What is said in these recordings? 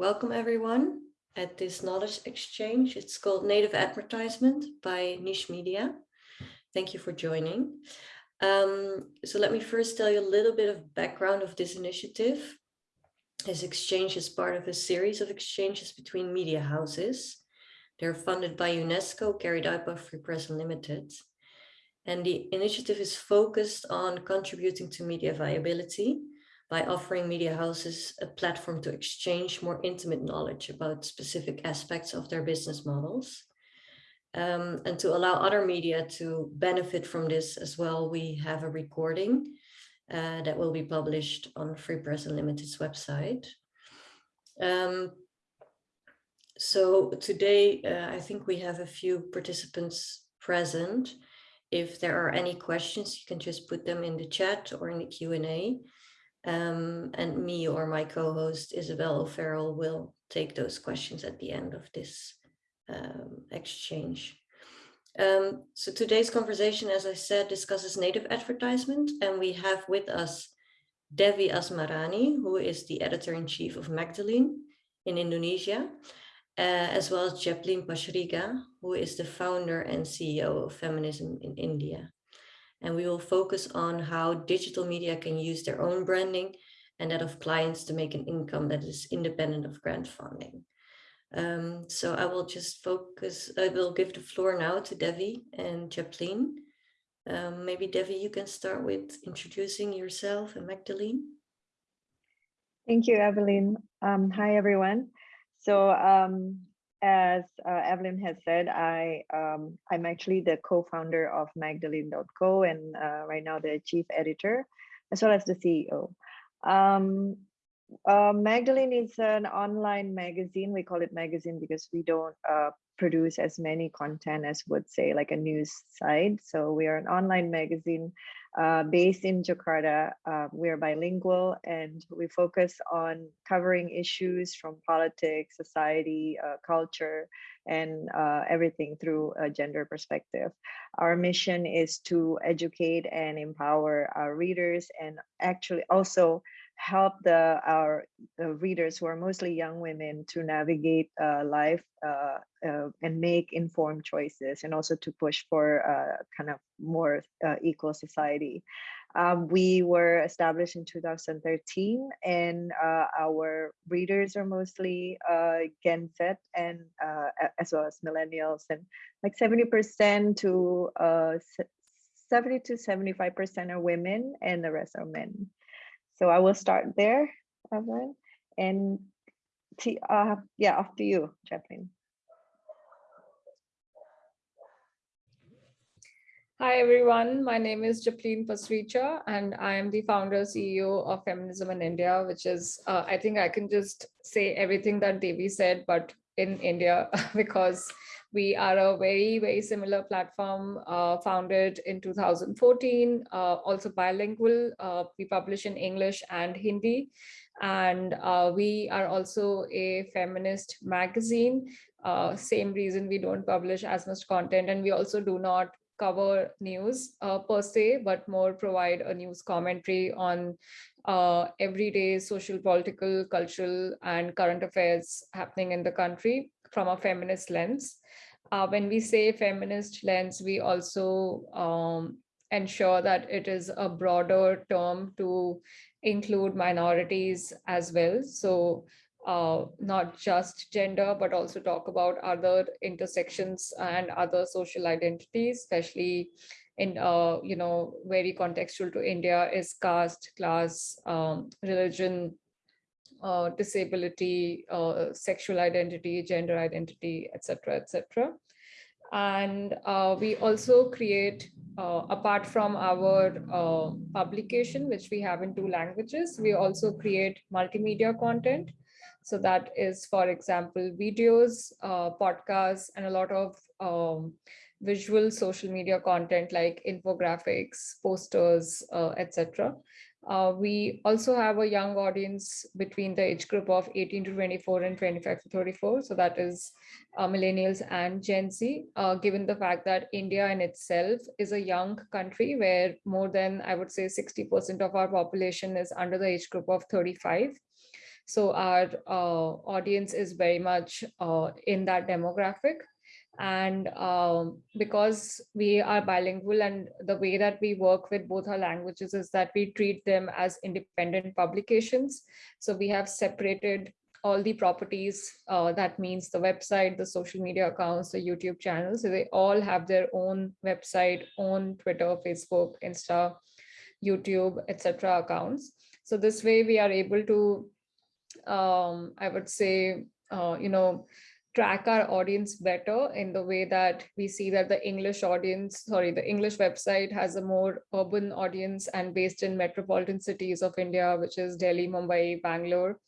Welcome everyone at this knowledge exchange. It's called Native Advertisement by Niche Media. Thank you for joining. Um, so let me first tell you a little bit of background of this initiative. This exchange is part of a series of exchanges between media houses. They're funded by UNESCO, carried out by Free Press Unlimited. And the initiative is focused on contributing to media viability by offering media houses a platform to exchange more intimate knowledge about specific aspects of their business models. Um, and to allow other media to benefit from this as well, we have a recording uh, that will be published on Free Press Unlimited's website. Um, so today, uh, I think we have a few participants present. If there are any questions, you can just put them in the chat or in the Q&A. Um, and me or my co-host Isabel O'Farrell will take those questions at the end of this um, exchange. Um, so today's conversation, as I said, discusses native advertisement, and we have with us Devi Asmarani, who is the editor-in-chief of Magdalene in Indonesia, uh, as well as Japleen Pasricha, who is the founder and CEO of Feminism in India and we will focus on how digital media can use their own branding and that of clients to make an income that is independent of grant funding. Um, so I will just focus, I will give the floor now to Devi and Japleen. Um, maybe Devi, you can start with introducing yourself and Magdalene. Thank you, Evelyn. Um, hi, everyone. So um, as uh, Evelyn has said, I um, I'm actually the co-founder of Magdalene.co and uh, right now the chief editor, as well as the CEO. Um, uh, Magdalene is an online magazine. We call it magazine because we don't uh, produce as many content as would say like a news site. So we are an online magazine uh, based in Jakarta. Uh, we are bilingual and we focus on covering issues from politics, society, uh, culture, and uh, everything through a gender perspective. Our mission is to educate and empower our readers and actually also help the our readers who are mostly young women to navigate uh, life uh, uh, and make informed choices and also to push for uh, kind of more uh, equal society. Um, we were established in 2013 and uh, our readers are mostly Gen Z and as well as millennials and like 70% to 70 to 75% are women and the rest are men. So I will start there, Evelyn, and uh, yeah, after you, Japleen. Hi, everyone. My name is Japleen Pasricha, and I am the founder CEO of Feminism in India, which is, uh, I think I can just say everything that Devi said, but in India, because we are a very, very similar platform uh, founded in 2014, uh, also bilingual. Uh, we publish in English and Hindi. And uh, we are also a feminist magazine. Uh, same reason we don't publish as much content. And we also do not cover news uh, per se, but more provide a news commentary on uh, everyday social, political, cultural, and current affairs happening in the country from a feminist lens. Uh, when we say feminist lens, we also um, ensure that it is a broader term to include minorities as well. So uh, not just gender, but also talk about other intersections and other social identities, especially in, uh, you know, very contextual to India is caste, class, um, religion, uh, disability, uh, sexual identity, gender identity, etc., etc. And uh, we also create, uh, apart from our uh, publication, which we have in two languages, we also create multimedia content. So that is, for example, videos, uh, podcasts, and a lot of um, visual social media content like infographics, posters, etc. Uh, we also have a young audience between the age group of 18 to 24 and 25 to 34. So that is uh, millennials and Gen Z, uh, given the fact that India in itself is a young country where more than, I would say, 60% of our population is under the age group of 35. So our uh, audience is very much uh, in that demographic. And um, because we are bilingual and the way that we work with both our languages is that we treat them as independent publications. So we have separated all the properties, uh, that means the website, the social media accounts, the YouTube channels, so they all have their own website, own Twitter, Facebook, Insta, YouTube, etc. accounts. So this way we are able to, um, I would say, uh, you know, track our audience better in the way that we see that the English audience, sorry, the English website has a more urban audience and based in metropolitan cities of India, which is Delhi, Mumbai, Bangalore,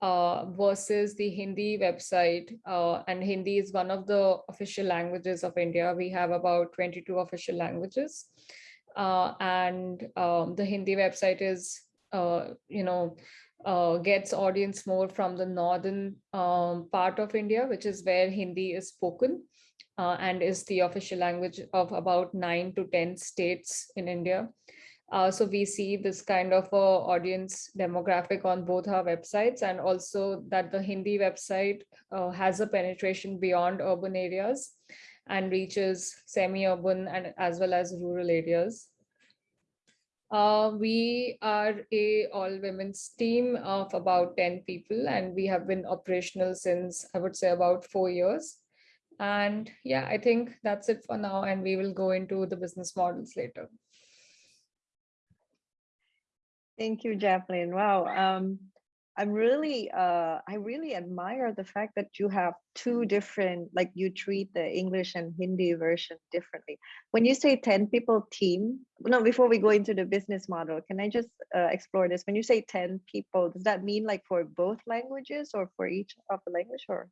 uh, versus the Hindi website. Uh, and Hindi is one of the official languages of India. We have about 22 official languages. Uh, and um, the Hindi website is, uh, you know, uh, gets audience more from the northern um, part of India, which is where Hindi is spoken uh, and is the official language of about nine to 10 states in India. Uh, so we see this kind of a audience demographic on both our websites and also that the Hindi website uh, has a penetration beyond urban areas and reaches semi-urban and as well as rural areas. Uh, we are a all women's team of about 10 people and we have been operational since I would say about four years. And yeah, I think that's it for now and we will go into the business models later. Thank you, Jacqueline. Wow. Um, I'm really, uh, I really admire the fact that you have two different, like you treat the English and Hindi version differently. When you say 10 people team, no, before we go into the business model, can I just uh, explore this? When you say 10 people, does that mean like for both languages or for each of the language or?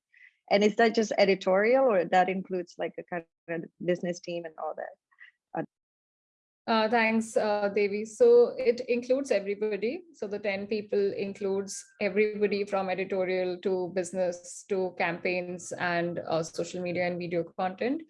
And is that just editorial or that includes like a kind of business team and all that? Uh, thanks, uh, Devi. So it includes everybody. So the 10 people includes everybody from editorial to business to campaigns and uh, social media and video content.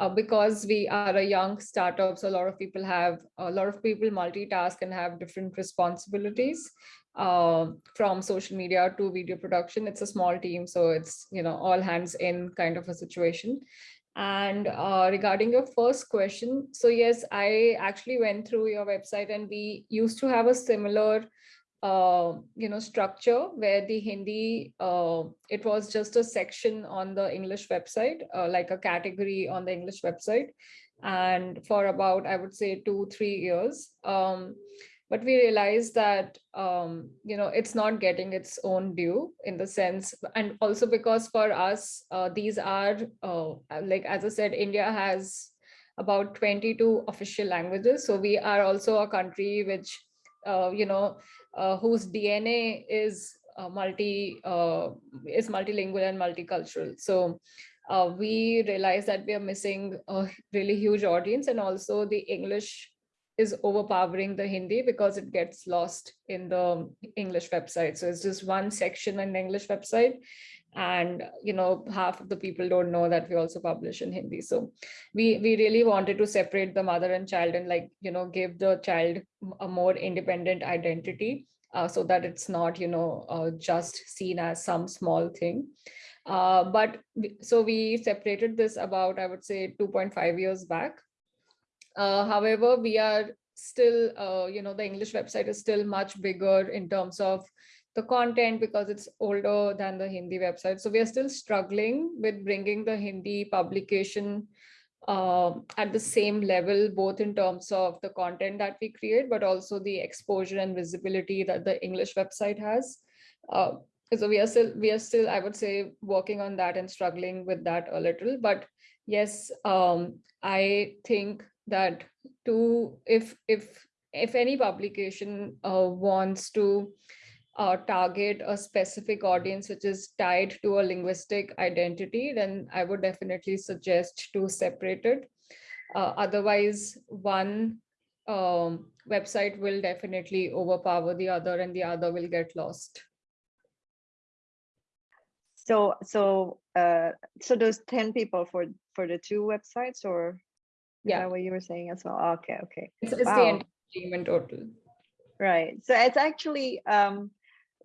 Uh, because we are a young startup, so a lot of people have, a lot of people multitask and have different responsibilities uh, from social media to video production. It's a small team, so it's, you know, all hands in kind of a situation. And uh, regarding your first question, so yes, I actually went through your website and we used to have a similar, uh, you know, structure where the Hindi, uh, it was just a section on the English website, uh, like a category on the English website. And for about, I would say two, three years. Um, but we realized that um, you know it's not getting its own due in the sense and also because for us uh, these are uh, like as i said india has about 22 official languages. So we are also a country which uh, you know uh, whose dna is uh, multi uh, is multilingual and multicultural. So we realize that we are missing a really huge audience and also the english is overpowering the Hindi because it gets lost in the English website. So it's just one section in the English website. And, you know, half of the people don't know that we also publish in Hindi. So we, we really wanted to separate the mother and child and like, you know, give the child a more independent identity uh, so that it's not, you know, uh, just seen as some small thing. Uh, but so we separated this about, I would say 2.5 years back. Uh, however, we are still, uh, you know, the English website is still much bigger in terms of the content because it's older than the Hindi website. So we are still struggling with bringing the Hindi publication uh, at the same level, both in terms of the content that we create, but also the exposure and visibility that the English website has. Uh, so we are still, we are still, I would say, working on that and struggling with that a little. But yes, um, I think that to if if if any publication uh, wants to uh, target a specific audience which is tied to a linguistic identity, then I would definitely suggest to separate it. Uh, otherwise, one um, website will definitely overpower the other and the other will get lost. So, so, uh, so those 10 people for, for the two websites or? Yeah what you were saying as well okay okay it's, it's wow. the in total right so it's actually um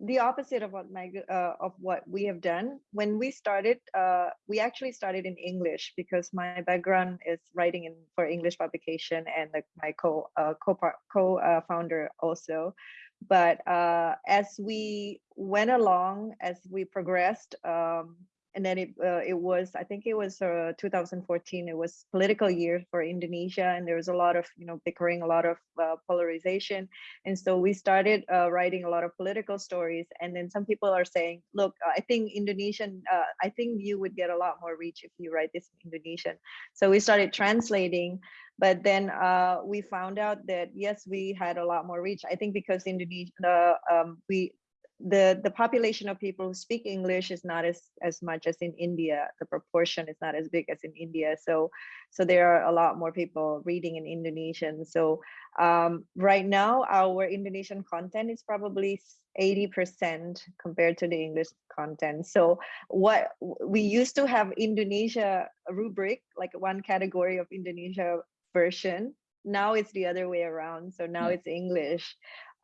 the opposite of what Mag, uh, of what we have done. When we started, uh, we actually started in English because my background is writing in for English publication and like my co uh, co co uh, founder also. But uh, as we went along, as we progressed, um, and then it uh, it was I think it was uh, 2014. It was political year for Indonesia, and there was a lot of you know bickering, a lot of uh, polarization, and so we started uh, writing a lot of political stories. And then some people are saying, look, I think Indonesian, uh, I think you would get a lot more reach if you write this in Indonesian. So we started translating. But then uh, we found out that yes, we had a lot more reach. I think because Indonesia, um, we the the population of people who speak english is not as as much as in india. The proportion is not as big as in india. So so there are a lot more people reading in indonesian. So um, right now our indonesian content is probably 80 percent compared to the english content. So what we used to have indonesia rubric like one category of indonesia version. Now it's the other way around. So now it's english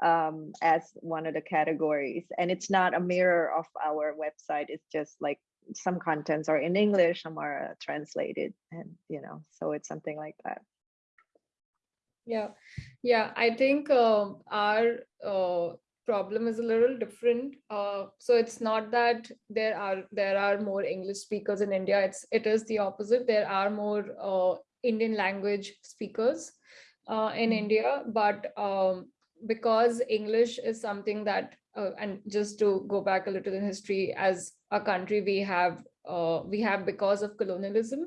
um, as one of the categories. And it's not a mirror of our website. It's just like some contents are in English, some are uh, translated and, you know, so it's something like that. Yeah, yeah, I think uh, our uh, problem is a little different. Uh, so it's not that there are there are more English speakers in India. It's it is the opposite. There are more uh, Indian language speakers uh, in Mhm. India, but um, because English is something that, uh, and just to go back a little in history, as a country we have, uh, we have because of colonialism,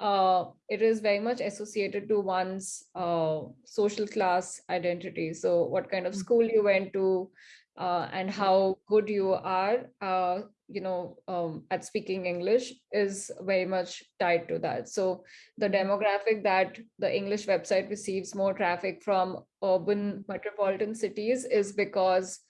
uh, it is very much associated to one's uh, social class identity. So what kind of Mm. school you went to uh, and how good you are, uh, you know, um, at speaking English is very much tied to that. So the demographic that the English website receives more traffic from urban metropolitan cities is because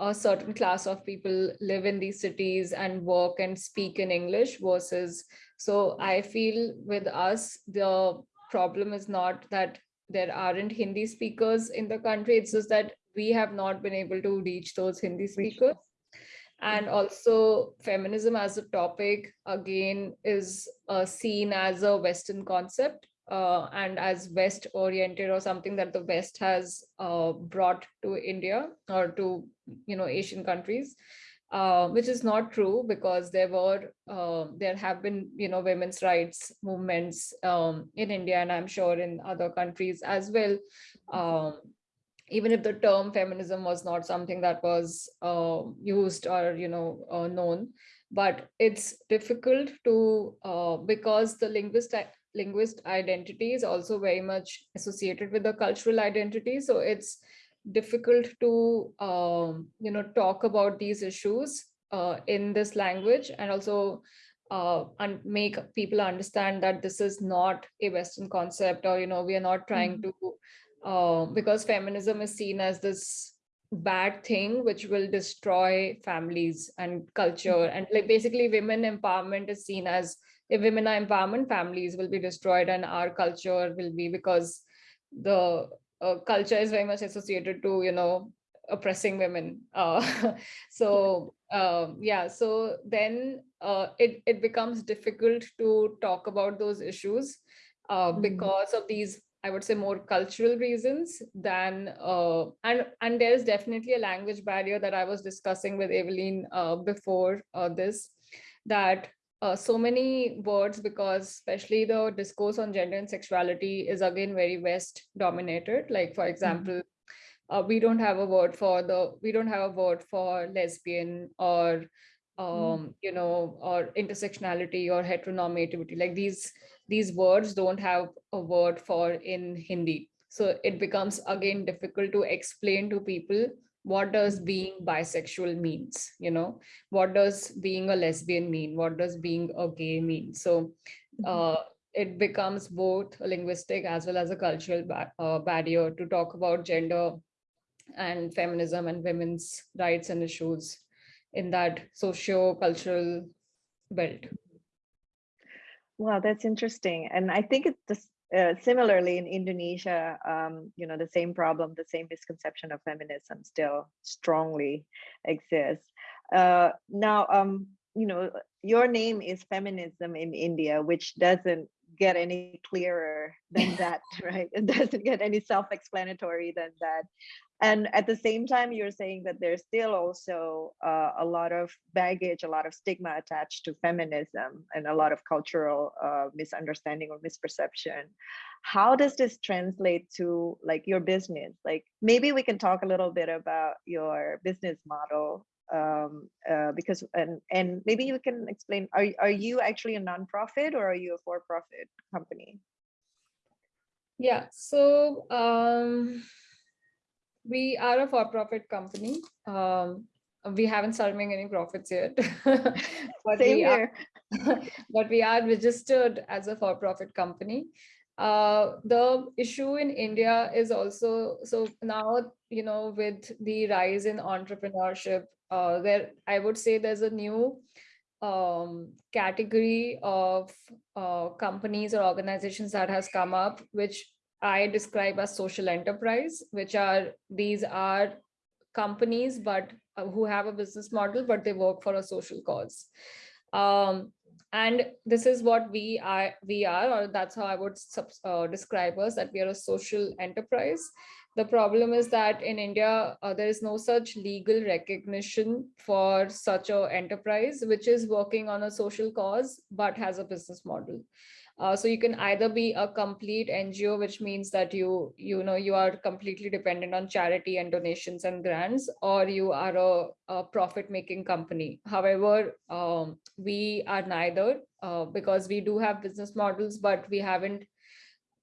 a certain class of people live in these cities and work and speak in English versus, so I feel with us, the problem is not that there aren't Hindi speakers in the country, it's just that we have not been able to reach those Hindi speakers. And also feminism as a topic, again, is uh, seen as a Western concept uh, and as West oriented or something that the West has uh, brought to India or to, you know, Asian countries. Uh, which is not true because there were uh, there have been you know women's rights movements um, in India and I'm sure in other countries as well. Um, even if the term feminism was not something that was uh, used or you know uh, known, but it's difficult to uh, because the linguist linguist identity is also very much associated with the cultural identity. So it's difficult to um, you know talk about these issues uh, in this language and also uh, and make people understand that this is not a Western concept or you know we are not trying Mhm. to uh, because feminism is seen as this bad thing which will destroy families and culture and like basically women empowerment is seen as if women are empowerment families will be destroyed and our culture will be because the uh, culture is very much associated to you know oppressing women uh, so um, yeah so then uh, it, it becomes difficult to talk about those issues uh, Mhm. because of these I would say more cultural reasons than uh, and and there is definitely a language barrier that I was discussing with Evelyn uh, before uh, this that uh, so many words because especially the discourse on gender and sexuality is again very West dominated. Like for example, uh, we don't have a word for the we don't have a word for lesbian or um, you know or intersectionality or heteronormativity. Like these these words don't have a word for in Hindi. So it becomes again difficult to explain to people what does being bisexual means, you know, what does being a lesbian mean? What does being a gay mean? So uh, it becomes both a linguistic as well as a cultural ba uh, barrier to talk about gender and feminism and women's rights and issues in that socio-cultural belt. Wow, that's interesting. And I think it's just uh, similarly in Indonesia, um, you know, the same problem, the same misconception of feminism still strongly exists. Uh, now, um, you know, your name is feminism in India, which doesn't get any clearer than that, right? It doesn't get any self-explanatory than that. And at the same time, you're saying that there's still also uh, a lot of baggage, a lot of stigma attached to feminism and a lot of cultural uh, misunderstanding or misperception. How does this translate to like your business? Like maybe we can talk a little bit about your business model um, uh, because and and maybe you can explain are, are you actually a nonprofit or are you a for-profit company yeah so um, we are a for-profit company. Um, we haven't started making any profits yet. But Same we here. Are, but we are registered as a for-profit company. Uh, the issue in India is also, so now, you know, with the rise in entrepreneurship, uh, there, I would say there's a new um, category of uh, companies or organizations that has come up, which I describe as social enterprise, which are, these are companies, but uh, who have a business model, but they work for a social cause. Um, and this is what we are we are or that's how i would uh, describe us that we are a social enterprise the problem is that in india uh, there is no such legal recognition for such a enterprise which is working on a social cause but has a business model uh, so you can either be a complete NGO, which means that you, you know, you are completely dependent on charity and donations and grants, or you are a, a profit-making company. However, um, we are neither uh, because we do have business models, but we haven't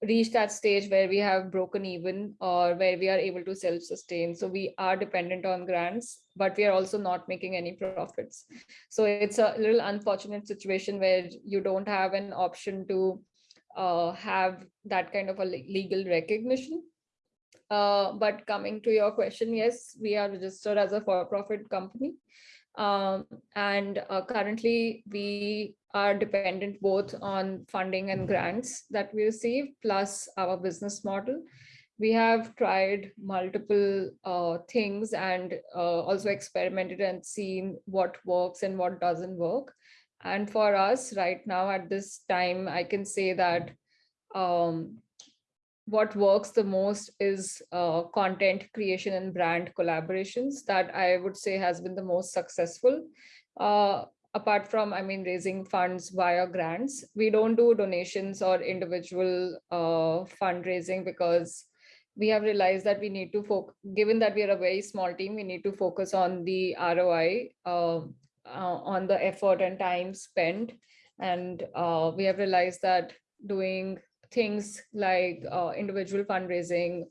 reached that stage where we have broken even or where we are able to self-sustain. So we are dependent on grants, but we are also not making any profits. So it's a little unfortunate situation where you don't have an option to uh, have that kind of a legal recognition. Uh, but coming to your question, yes, we are registered as a for-profit company. Um, and uh, currently we are dependent both on funding and grants that we receive, plus our business model. We have tried multiple uh, things and uh, also experimented and seen what works and what doesn't work. And for us right now at this time, I can say that um, what works the most is uh, content creation and brand collaborations that I would say has been the most successful. Uh, apart from, I mean, raising funds via grants, we don't do donations or individual uh, fundraising because we have realized that we need to focus, given that we are a very small team, we need to focus on the ROI, um, uh, on the effort and time spent. And uh, we have realized that doing things like uh, individual fundraising,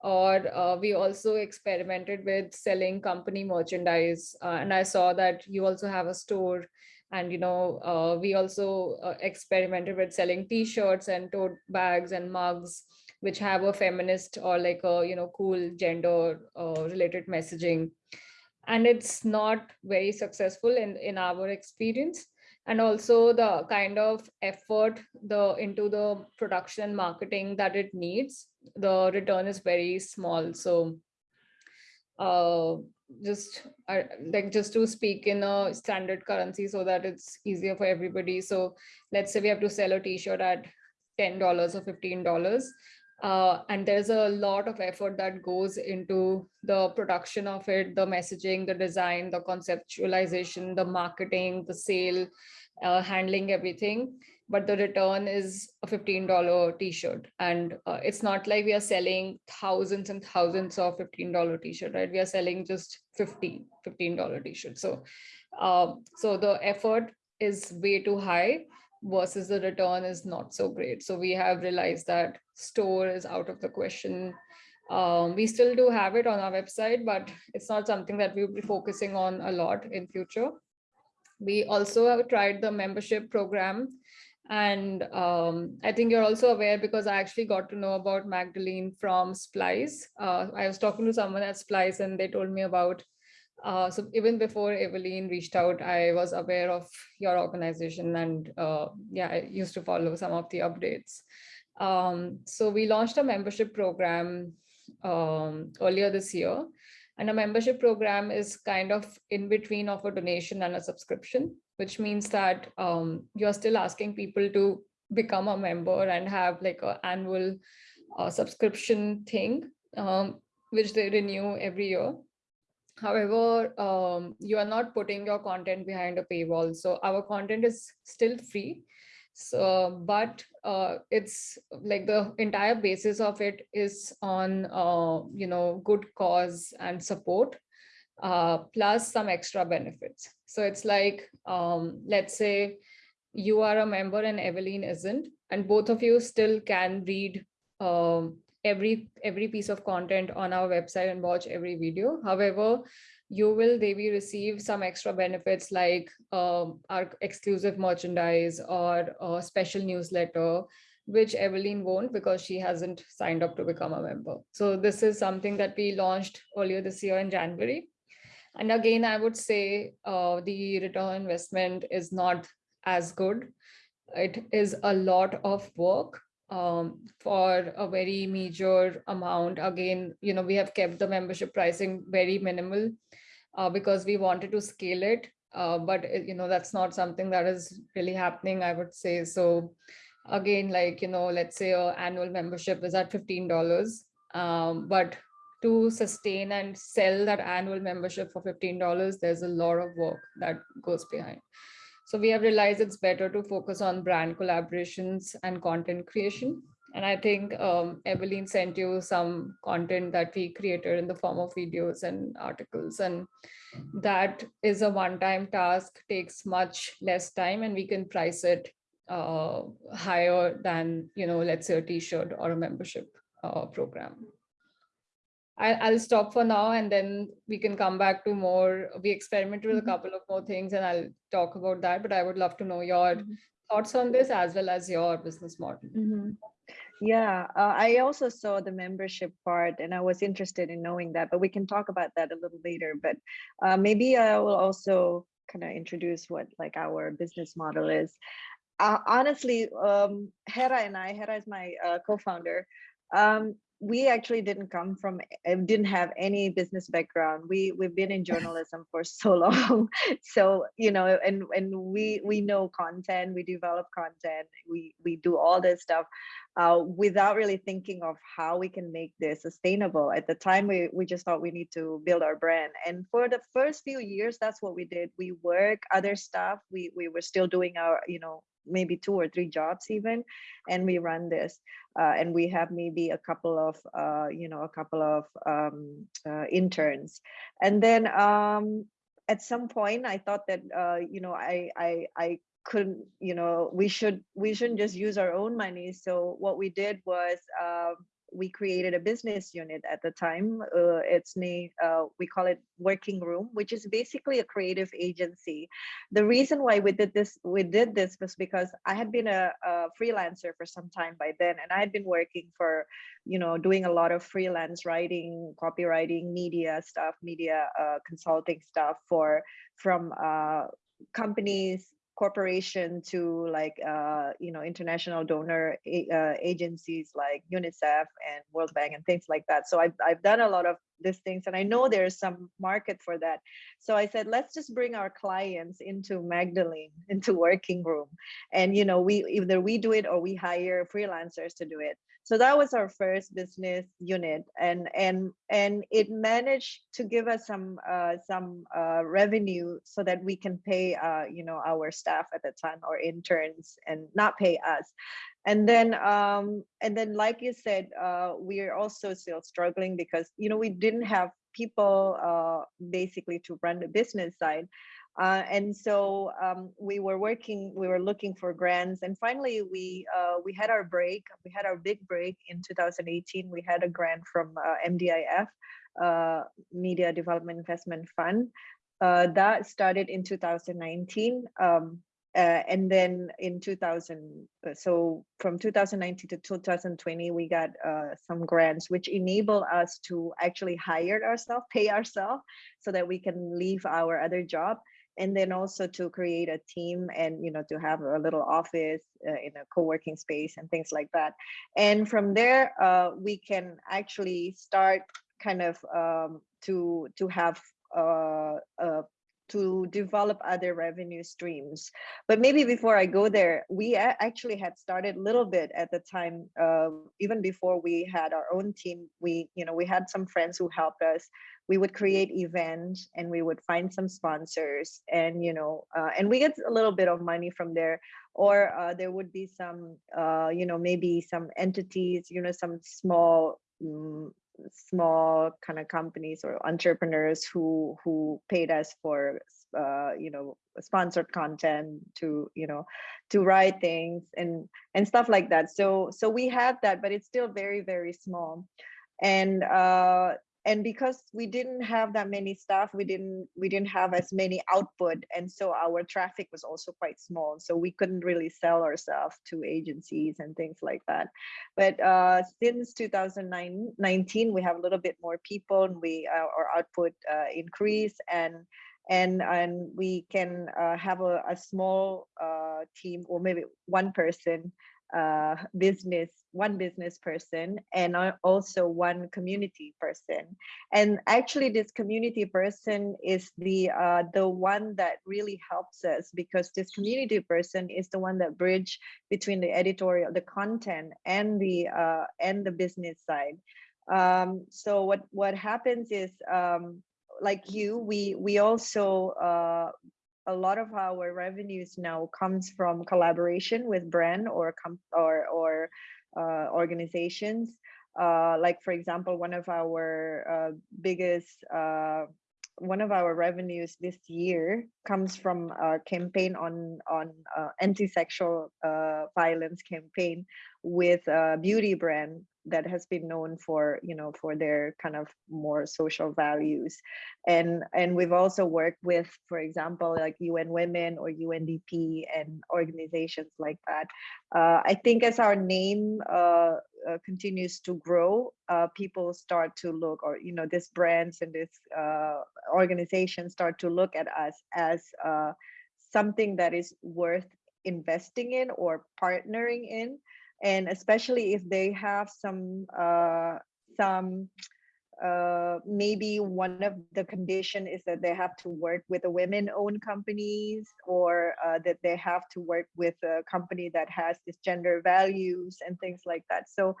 or uh, we also experimented with selling company merchandise. Uh, and I saw that you also have a store and, you know, uh, we also uh, experimented with selling t-shirts and tote bags and mugs, which have a feminist or like a, you know, cool gender uh, related messaging. And it's not very successful in, in our experience and also the kind of effort the into the production marketing that it needs the return is very small. So uh, just uh, like just to speak in a standard currency so that it's easier for everybody. So let's say we have to sell a t-shirt at ten dollars or fifteen dollars uh, and there's a lot of effort that goes into the production of it, the messaging, the design, the conceptualization, the marketing, the sale, uh, handling everything. But the return is a $15 t-shirt. And uh, it's not like we are selling thousands and thousands of $15 t-shirt, right? We are selling just 50, $15 t-shirt. So, uh, so the effort is way too high versus the return is not so great. So we have realized that store is out of the question. Um, we still do have it on our website, but it's not something that we'll be focusing on a lot in future. We also have tried the membership program. And um, I think you're also aware because I actually got to know about Magdalene from Splice. Uh, I was talking to someone at Splice and they told me about uh, so even before Evelyn reached out, I was aware of your organization and uh, yeah, I used to follow some of the updates. Um, so we launched a membership program um, earlier this year. And a membership program is kind of in between of a donation and a subscription, which means that um, you're still asking people to become a member and have like an annual uh, subscription thing, um, which they renew every year. However, um, you are not putting your content behind a paywall. So our content is still free. So, but uh, it's like the entire basis of it is on, uh, you know, good cause and support, uh, plus some extra benefits. So it's like, um, let's say you are a member and Evelyn isn't, and both of you still can read um, every every piece of content on our website and watch every video. However, you will maybe receive some extra benefits like um, our exclusive merchandise or a special newsletter, which Evelyn won't because she hasn't signed up to become a member. So this is something that we launched earlier this year in January. And again, I would say uh, the return investment is not as good. It is a lot of work um, for a very major amount. Again, you know, we have kept the membership pricing very minimal uh, because we wanted to scale it. Uh, but, uh, you know, that's not something that is really happening, I would say. So again, like, you know, let's say our annual membership is at $15, um, but to sustain and sell that annual membership for $15, there's a lot of work that goes behind. So we have realized it's better to focus on brand collaborations and content creation. And I think um, Evelyn sent you some content that we created in the form of videos and articles. And that is a one-time task, takes much less time, and we can price it uh, higher than, you know, let's say a t-shirt or a membership uh, program. I, will stop for now and then we can come back to more. We experimented with a couple of more things and I'll talk about that, but I would love to know your mm -hmm. thoughts on this as well as your business model. Mm -hmm. Yeah, uh, I also saw the membership part and I was interested in knowing that, but we can talk about that a little later. But uh, maybe I will also kind of introduce what like our business model is. Uh, honestly, um, Hera and I, Hera is my uh, co-founder, um, we actually didn't come from eh, didn't have any business background. We we've been in journalism for so long. So you know and and we we know content we develop content we we do all this stuff uh, without really thinking of how we can make this sustainable. At the time we we just thought we need to build our brand. And for the first few years that's what we did. We work other stuff. We we were still doing our you know maybe two or three jobs even and we run this uh, and we have maybe a couple of uh, you know a couple of um, uh, interns. And then um, at some point i thought that uh, you know i i i couldn't you know we should we shouldn't just use our own money. So what we did was um, we created a business unit at the time. Uh, it's named, uh, we call it Working Room, which is basically a creative agency. The reason why we did this, we did this was because I had been a, a freelancer for some time by then, and I had been working for, you know, doing a lot of freelance writing, copywriting, media stuff, media uh, consulting stuff for from uh, companies corporation to like uh, you know international donor uh, agencies like UNICEF and World Bank and things like that. So I've I've done a lot of these things and I know there's some market for that. So I said let's just bring our clients into Magdalene into working room, and you know we either we do it or we hire freelancers to do it so that was our first business unit and and and it managed to give us some uh, some uh, revenue so that we can pay uh, you know our staff at the time or interns and not pay us. And then um and then like you said uh we're also still struggling because you know we didn't have people uh basically to run the business side uh, and so um, we were working, we were looking for grants, and finally we uh, we had our break. We had our big break in 2018. We had a grant from uh, MDIF, uh, Media Development Investment Fund. Uh, that started in 2019. Um, uh, and then in 2000 so from 2019 to 2020 we got some grants which enable us to actually hire ourselves pay ourselves so that we can leave our other job and then also to create a team and you know to have a little office uh, in a co-working space and things like that. And from there uh, we can actually start kind of um, to to have uh, to develop other revenue streams. But maybe before I go there, we actually had started a little bit at the time, uh, even before we had our own team. We, you know, we had some friends who helped us. We would create events and we would find some sponsors, and you know, uh, and we get a little bit of money from there. Or uh, there would be some, uh, you know, maybe some entities, you know, some small. mm, small kind of companies or entrepreneurs who who paid us for uh you know sponsored content to you know to write things and and stuff like that. So so we had that but it's still very very small. And uh and because we didn't have that many staff we didn't we didn't have as many output and so our traffic was also quite small so we couldn't really sell ourselves to agencies and things like that. But uh, since 2019 we have a little bit more people and we uh, our output uh, increased and and and we can uh, have a, a small uh, team or maybe one person uh, business one business person and also one community person. And actually this community person is the uh, the one that really helps us because this community person is the one that bridge between the editorial the content and the uh, and the business side. Um, so what what happens is um, like you we we also uh, a lot of our revenues now comes from collaboration with brand or com or or uh, organizations. Uh, like for example, one of our uh, biggest uh, one of our revenues this year comes from a campaign on on uh, anti-sexual uh, violence campaign with a beauty brand that has been known for you know for their kind of more social values. And and we've also worked with for example like un women or undp and organizations like that. Uh, i think as our name uh, uh, continues to grow uh, people start to look or you know these brands and this uh, organizations start to look at us as uh, something that is worth investing in or partnering in and especially if they have some uh, some uh, maybe one of the condition is that they have to work with a women-owned companies or uh, that they have to work with a company that has this gender values and things like that. So,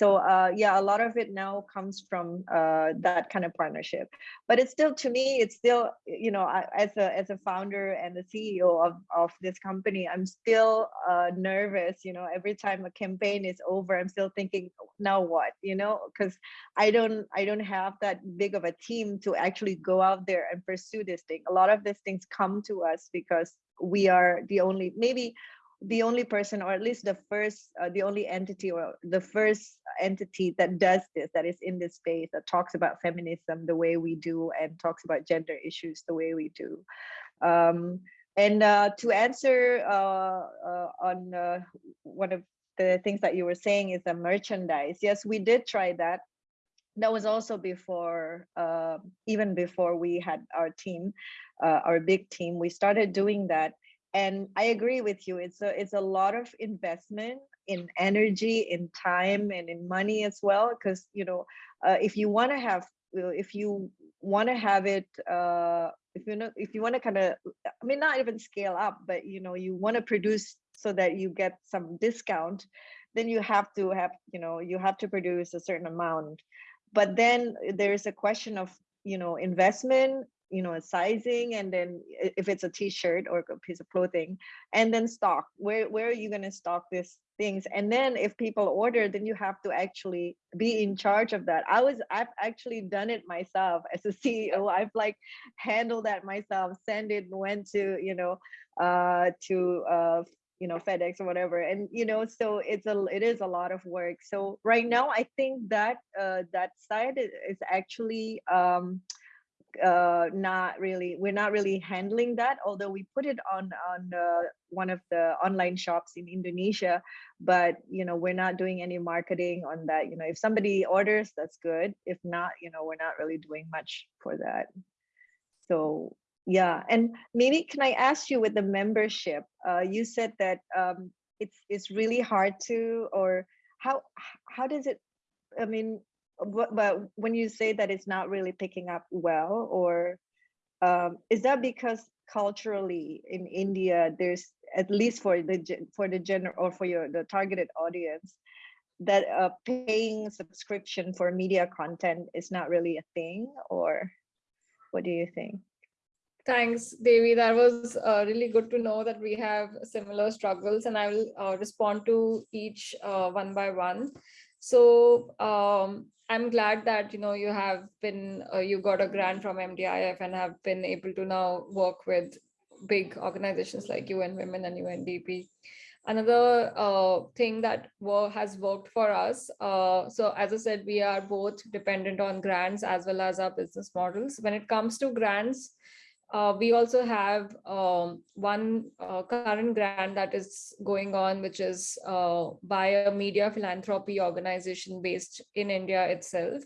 so uh, yeah, a lot of it now comes from uh, that kind of partnership. But it's still, to me, it's still, you know, I, as a as a founder and the CEO of of this company, I'm still uh, nervous. You know, every time a campaign is over, I'm still thinking, now what? You know, because I don't I don't have that big of a team to actually go out there and pursue this thing. A lot of these things come to us because we are the only maybe the only person or at least the first uh, the only entity or the first entity that does this that is in this space that talks about feminism the way we do and talks about gender issues the way we do. Um, and uh, to answer uh, uh, on uh, one of the things that you were saying is the merchandise. Yes we did try that. That was also before uh, even before we had our team uh, our big team. We started doing that and i agree with you it's a it's a lot of investment in energy in time and in money as well because you know uh, if you want to have uh, if you want to have it uh if you know if you want to kind of i mean not even scale up but you know you want to produce so that you get some discount then you have to have you know you have to produce a certain amount. But then there's a question of you know investment you know sizing and then if it's a t-shirt or a piece of clothing and then stock where where are you going to stock these things? And then if people order then you have to actually be in charge of that. I was i've actually done it myself as a ceo i've like handled that myself send it went to you know uh to uh you know fedex or whatever and you know so it's a it is a lot of work. So right now i think that uh that side i- is actually um uh not really we're not really handling that although we put it on on uh, one of the online shops in indonesia but you know we're not doing any marketing on that you know if somebody orders that's good if not you know we're not really doing much for that so yeah, and maybe can I ask you with the membership? Uh, you said that um, it's it's really hard to, or how how does it? I mean, but, but when you say that it's not really picking up well, or um, is that because culturally in India there's at least for the for the general or for your the targeted audience that a paying subscription for media content is not really a thing, or what do you think? Thanks, Devi. That was uh, really good to know that we have similar struggles and I will uh, respond to each uh, one by one. So um, I'm glad that, you know, you have been, uh, you got a grant from MDIF and have been able to now work with big organizations like UN Women and UNDP. Another uh, thing that has worked for us, uh, so as I said, we are both dependent on grants as well as our business models. When it comes to grants, uh, we also have um, one uh, current grant that is going on, which is uh, by a media philanthropy organization based in India itself.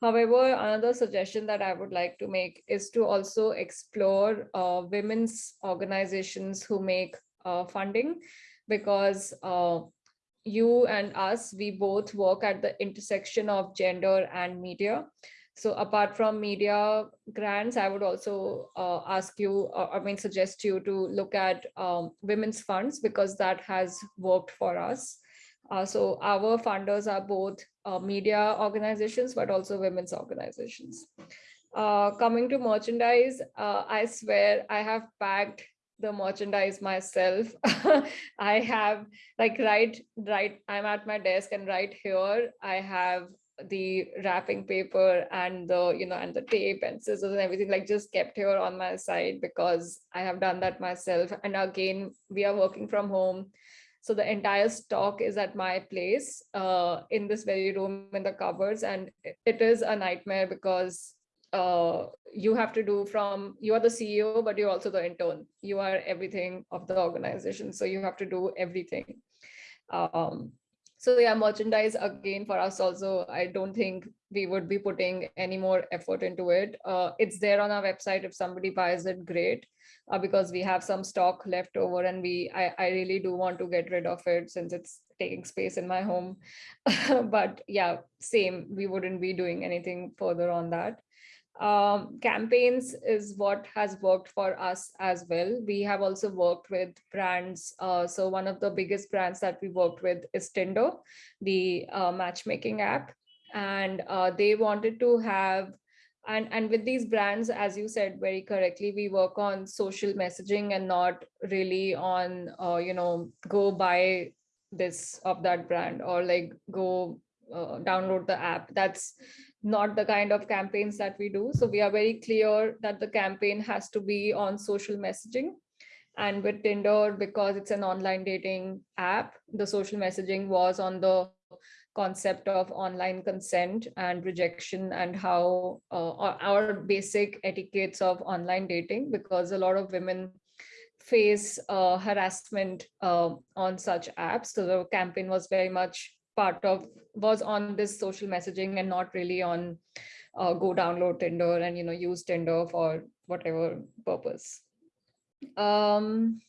However, another suggestion that I would like to make is to also explore uh, women's organizations who make uh, funding because uh, you and us, we both work at the intersection of gender and media. So apart from media grants, I would also uh, ask you, or, I mean, suggest you to look at um, women's funds because that has worked for us. Uh, so our funders are both uh, media organizations, but also women's organizations. Uh, coming to merchandise, uh, I swear I have packed the merchandise myself. I have like right, right, I'm at my desk and right here I have the wrapping paper and the you know and the tape and scissors and everything like just kept here on my side because i have done that myself. And again we are working from home. So the entire stock is at my place uh, in this very room in the cupboards. And it is a nightmare because uh, you have to do from you are the ceo but you're also the intern. You are everything of the organization. So you have to do everything. Um, so yeah merchandise again for us also i don't think we would be putting any more effort into it. Uh, it's there on our website if somebody buys it great. Uh, because we have some stock left over and we I, I really do want to get rid of it since it's taking space in my home. But yeah same we wouldn't be doing anything further on that um, campaigns is what has worked for us as well. We have also worked with brands. Uh, so one of the biggest brands that we worked with is Tinder, the uh, matchmaking app. And uh, they wanted to have, and, and with these brands, as you said very correctly, we work on social messaging and not really on, uh, you know, go buy this of that brand or like go uh, download the app. That's not the kind of campaigns that we do. So we are very clear that the campaign has to be on social messaging. And with Tinder, because it's an online dating app, the social messaging was on the concept of online consent and rejection and how uh, our basic etiquettes of online dating, because a lot of women face uh, harassment uh, on such apps. So the campaign was very much part of was on this social messaging and not really on uh, go download Tinder and you know use Tinder for whatever purpose. Um,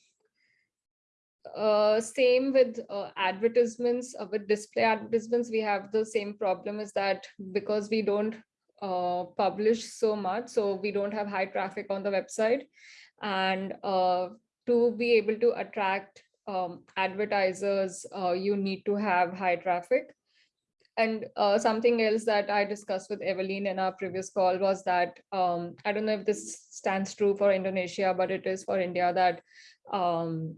uh, same with uh, advertisements, uh, with display advertisements, we have the same problem is that because we don't uh, publish so much, so we don't have high traffic on the website. And uh, to be able to attract um, advertisers, uh, you need to have high traffic. And uh, something else that I discussed with Evelyn in our previous call was that, um, I don't know if this stands true for Indonesia, but it is for India that um,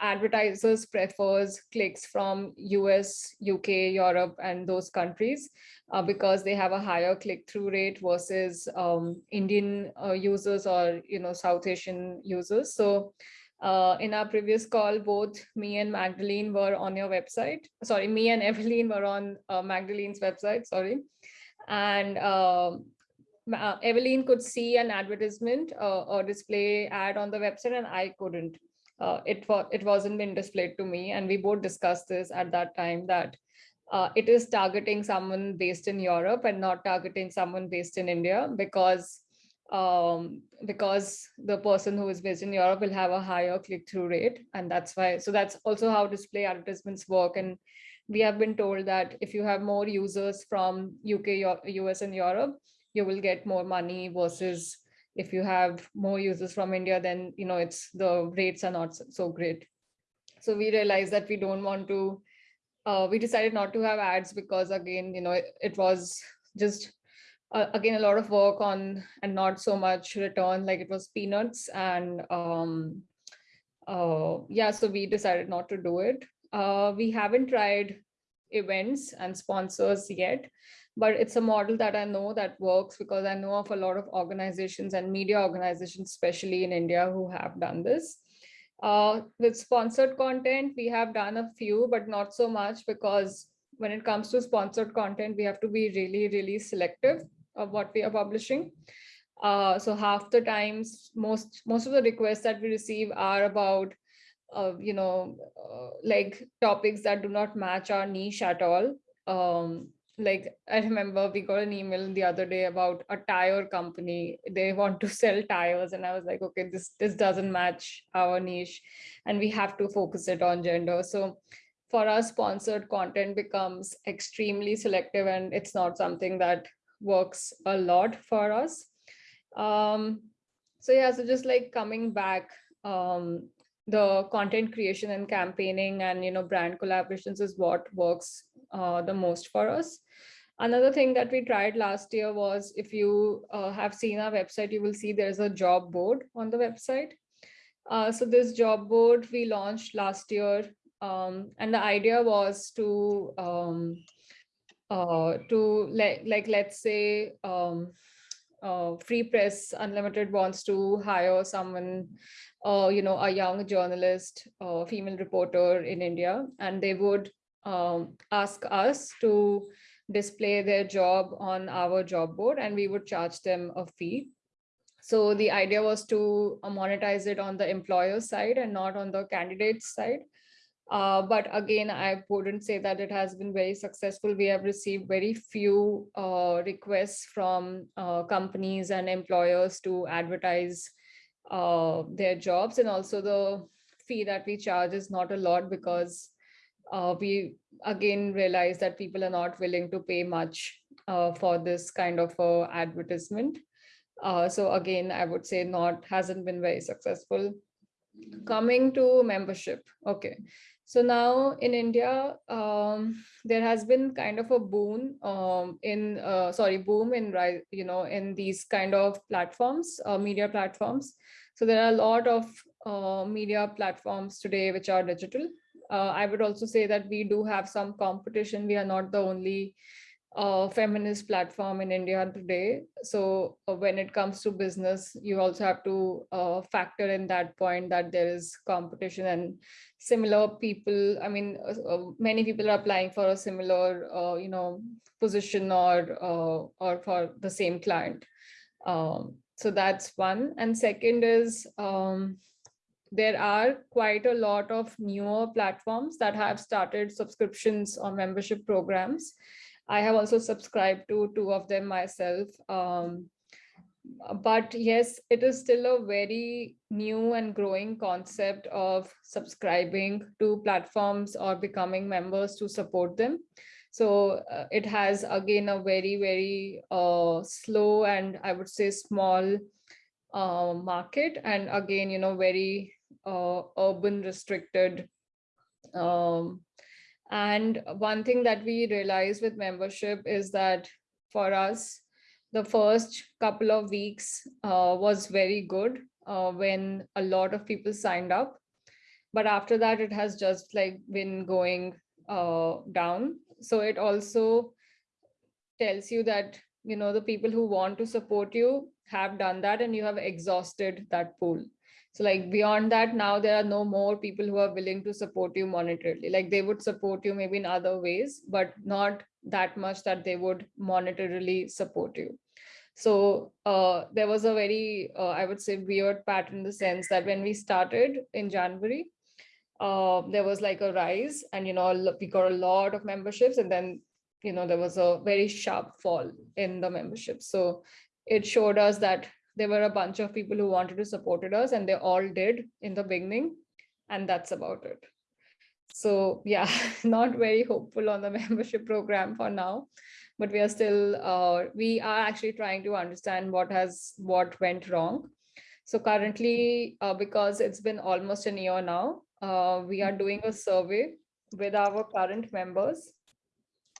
advertisers prefers clicks from US, UK, Europe, and those countries uh, because they have a higher click-through rate versus um, Indian uh, users or you know South Asian users. So uh, in our previous call, both me and Magdalene were on your website. Sorry, me and Evelyn were on uh, Magdalene's website, sorry. And uh, uh Evelyn could see an advertisement uh, or display ad on the website and I couldn't. Uh, it, it wasn't been displayed to me and we both discussed this at that time that it is targeting someone based in Europe and not targeting someone based in India because um, because the person who is based in Europe will have a higher click-through rate. And that's why, so that's also how display advertisements work. And we have been told that if you have more users from UK, US and Europe, you will get more money versus if you have more users from India, then you know it's the rates are not so great. So we realized that we don't want to, uh, we decided not to have ads because again, you know, it, it was just uh, again a lot of work on and not so much return like it was peanuts and um uh yeah so we decided not to do it. Uh we haven't tried events and sponsors yet but it's a model that i know that works because i know of a lot of organizations and media organizations especially in india who have done this. Uh, with sponsored content we have done a few but not so much because when it comes to sponsored content we have to be really really selective of what we are publishing. Uh, so half the times, most most of the requests that we receive are about, uh, you know, uh, like topics that do not match our niche at all. Um, like I remember we got an email the other day about a tire company. They want to sell tires, and I was like, okay, this this doesn't match our niche, and we have to focus it on gender. So for us, sponsored content becomes extremely selective, and it's not something that works a lot for us. Um, so yeah, so just like coming back, um, the content creation and campaigning and you know brand collaborations is what works uh, the most for us. Another thing that we tried last year was if you uh, have seen our website, you will see there's a job board on the website. Uh, so this job board we launched last year um, and the idea was to um, uh, to like like let's say um, uh, Free Press Unlimited wants to hire someone, uh, you know, a young journalist, a female reporter in India, and they would um, ask us to display their job on our job board, and we would charge them a fee. So the idea was to monetize it on the employer side and not on the candidate side. Uh, but again, I wouldn't say that it has been very successful. We have received very few uh, requests from uh, companies and employers to advertise uh, their jobs. And also the fee that we charge is not a lot because uh, we again realize that people are not willing to pay much uh, for this kind of advertisement. so again, I would say not hasn't been very successful. Coming to membership. Okay. So now in India, um, there has been kind of a boom um, in, uh, sorry, boom in, you know, in these kind of platforms, uh, media platforms. So there are a lot of uh, media platforms today which are digital. Uh, I would also say that we do have some competition. We are not the only uh, feminist platform in India today. So uh, when it comes to business, you also have to uh, factor in that point that there is competition and similar people. I mean, uh, uh, many people are applying for a similar, uh, you know, position or or for the same client. Um, so that's one. And second is um, there are quite a lot of newer platforms that have started subscriptions or membership programs I have also subscribed to two of them myself. Um, but yes, it is still a very new and growing concept of subscribing to platforms or becoming members to support them. So uh, it has again a very, very uh, slow and I would say small uh, market. And again, you know, very uh, urban restricted um, and one thing that we realized with membership is that for us, the first couple of weeks uh, was very good uh, when a lot of people signed up. But after that, it has just like been going uh, down. So it also tells you that, you know, the people who want to support you have done that and you have exhausted that pool. So like beyond that, now there are no more people who are willing to support you monetarily. Like they would support you maybe in other ways, but not that much that they would monetarily support you. So uh, there was a very, uh, I would say, weird pattern in the sense that when we started in January, uh, there was like a rise and, you know, we got a lot of memberships and then, you know, there was a very sharp fall in the membership. So it showed us that there were a bunch of people who wanted to supported us and they all did in the beginning and that's about it. So yeah not very hopeful on the membership program for now but we are still uh, we are actually trying to understand what has what went wrong. So currently uh, because it's been almost a year now uh, we are doing a survey with our current members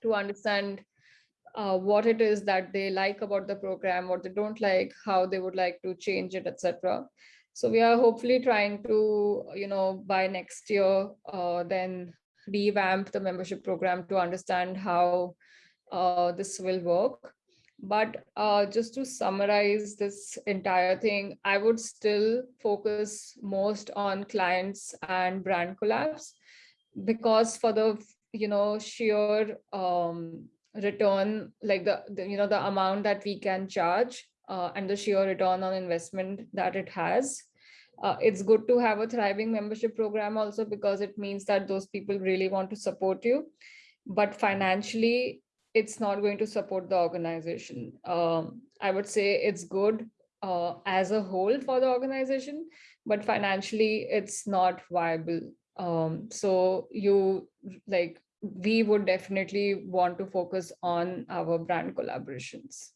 to understand uh, what it is that they like about the program, what they don't like, how they would like to change it, etc. So we are hopefully trying to, you know, by next year, uh, then revamp the membership program to understand how uh, this will work. But uh, just to summarize this entire thing, I would still focus most on clients and brand collabs because for the, you know, sheer um, return, like the, the, you know, the amount that we can charge uh, and the sheer return on investment that it has, uh, it's good to have a thriving membership program also because it means that those people really want to support you. But financially, it's not going to support the organization. Um, I would say it's good uh, as a whole for the organization, but financially it's not viable. Um, so you like, we would definitely want to focus on our brand collaborations.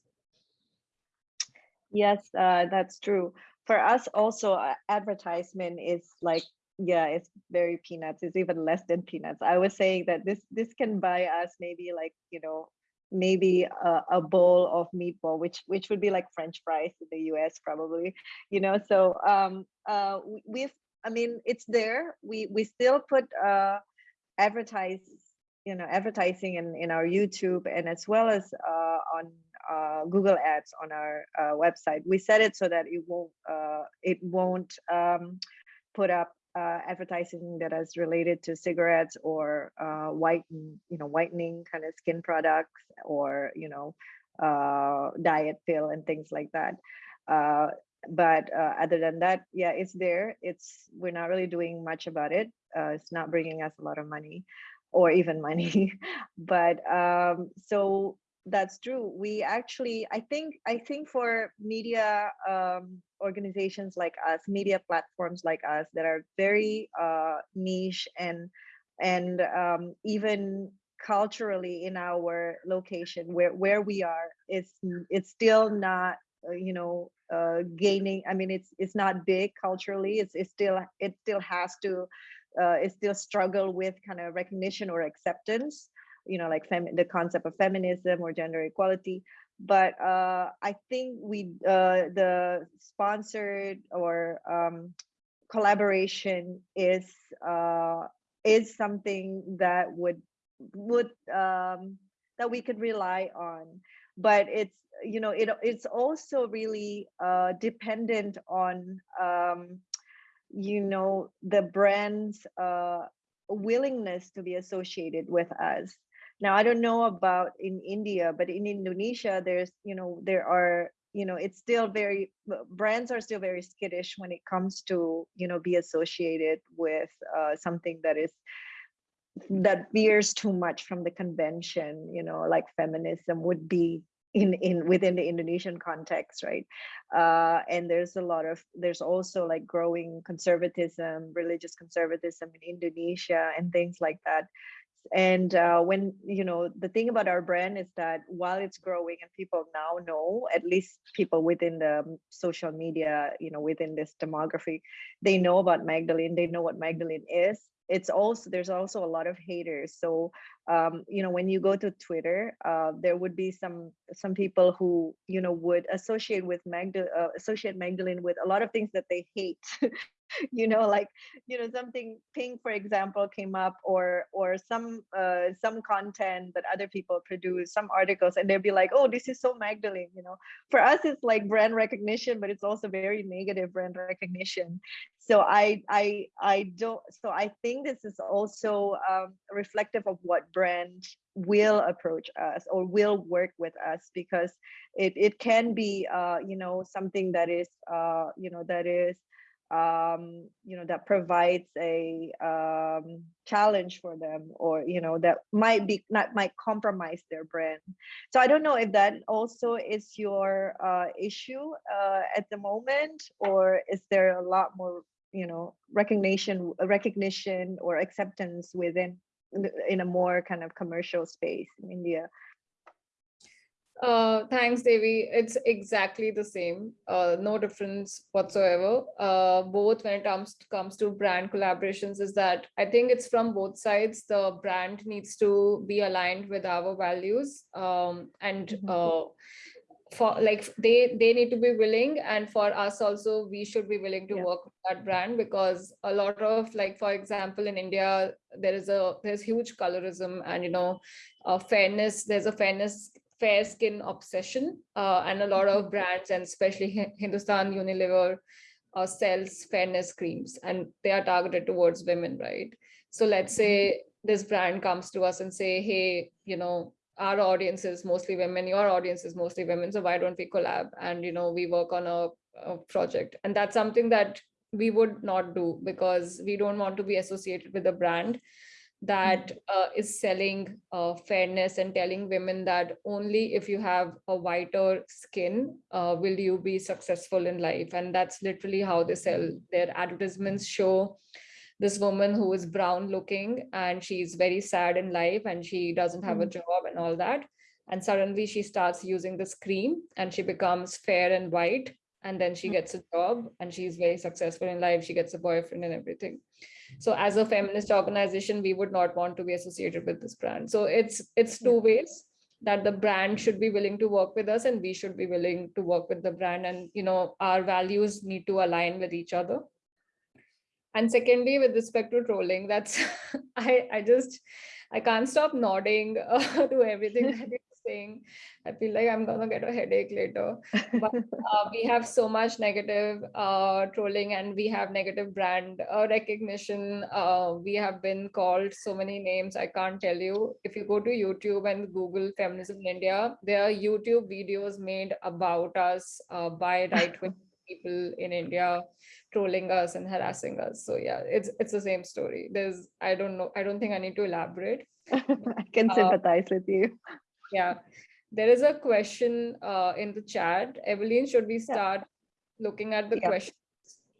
Yes, uh, that's true. For us also, uh, advertisement is like yeah it's very peanuts it's even less than peanuts i was saying that this this can buy us maybe like you know maybe a, a, bowl of meatball which which would be like french fries in the us probably you know so um uh we've i mean it's there we we still put uh advertise you know advertising in in our youtube and as well as uh on uh, Google Ads on our uh, website. We set it so that it won't uh, it won't um, put up uh, advertising that is related to cigarettes or uh, whiten, you know, whitening kind of skin products or, you know, uh, diet pill and things like that. Uh, but other than that, yeah, it's there. It's we're not really doing much about it. Uh, it's not bringing us a lot of money or even money. but um, so that's true. We actually, I think, I think for media um, organizations like us, media platforms like us that are very uh, niche and and um, even culturally in our location where where we are, it's it's still not uh, you know uh, gaining. I mean, it's it's not big culturally. It's it's still it still has to uh, it still struggle with kind of recognition or acceptance you know, like the concept of feminism or gender equality. But uh, I think we uh, the sponsored or um, collaboration is uh, is something that would would um, that we could rely on. But it's you know it it's also really uh, dependent on um, you know the brand's uh, willingness to be associated with us. Now, I don't know about in India, but in Indonesia, there's, you know, there are, you know, it's still very, brands are still very skittish when it comes to, you know, be associated with uh, something that is, that veers too much from the convention, you know, like feminism would be in in within the Indonesian context, right? Uh, and there's a lot of there's also like growing conservatism, religious conservatism in Indonesia, and things like that and uh, when you know the thing about our brand is that while it's growing and people now know at least people within the um, social media you know within this demography they know about magdalene they know what magdalene is it's also there's also a lot of haters. So um, you know when you go to twitter uh, there would be some some people who you know would associate with magda uh, associate magdalene with a lot of things that they hate you know like you know something pink for example came up or or some uh, some content that other people produce some articles and they'll be like oh this is so magdalene you know? For us it's like brand recognition but it's also very negative brand recognition. So i i i don't so i think this is also um, reflective of what brand will approach us or will work with us because it, it can be uh, you know something that is uh, you know that is um, you know, that provides a um, challenge for them or, you know, that might be, not might compromise their brand. So I don't know if that also is your uh, issue uh, at the moment, or is there a lot more, you know, recognition, recognition or acceptance within in a more kind of commercial space in India? Uh, thanks, Devi. It's exactly the same. Uh, no difference whatsoever. Uh, both when it comes to, comes to brand collaborations is that I think it's from both sides. The brand needs to be aligned with our values, um, and Mhm. uh, for like they they need to be willing, and for us also we should be willing to Yeah. work with that brand because a lot of like for example in India there is a there's huge colorism and you know uh, fairness. There's a fairness fair skin obsession uh, and a lot of brands and especially Hindustan Unilever uh, sells fairness creams and they are targeted towards women, right? So let's say this brand comes to us and say, hey, you know, our audience is mostly women, your audience is mostly women, so why don't we collab and you know we work on a, a project? And that's something that we would not do because we don't want to be associated with a brand that uh, is selling uh, fairness and telling women that only if you have a whiter skin uh, will you be successful in life. And that's literally how they sell their advertisements. Show this woman who is brown looking and she's very sad in life and she doesn't have a Mm. job and all that. And suddenly she starts using this cream and she becomes fair and white. And then she gets a job and she's very successful in life. She gets a boyfriend and everything so as a feminist organization we would not want to be associated with this brand. So it's it's two ways that the brand should be willing to work with us and we should be willing to work with the brand and you know our values need to align with each other. And secondly with respect to trolling that's i i just i can't stop nodding uh, to everything that you're saying i feel like i'm gonna get a headache later but uh, we have so much negative uh, trolling and we have negative brand uh, recognition. Uh, we have been called so many names. I can't tell you. If you go to YouTube and Google feminism in India, there are YouTube videos made about us uh, by right wing people in India trolling us and harassing us. So yeah, it's it's the same story. There's I don't know. I don't think I need to elaborate. I can Uh, sympathize with you. Yeah. There is a question uh, in the chat. Evelyn, should we start looking at the Yeah. question?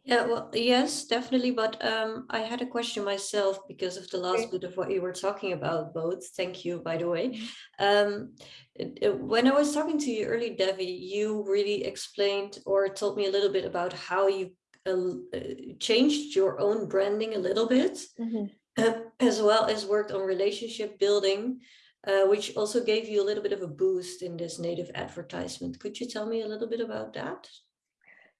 Yeah, well, yes, definitely. But um, I had a question myself because of the last Okay. bit of what you were talking about, both. Thank you, by the way. Um, it- it- when I was talking to you early, Devi, you really explained or told me a little bit about how you uh, uh, changed your own branding a little bit, Mhm. uh, as well as worked on relationship building, uh, which also gave you a little bit of a boost in this native advertisement. Could you tell me a little bit about that?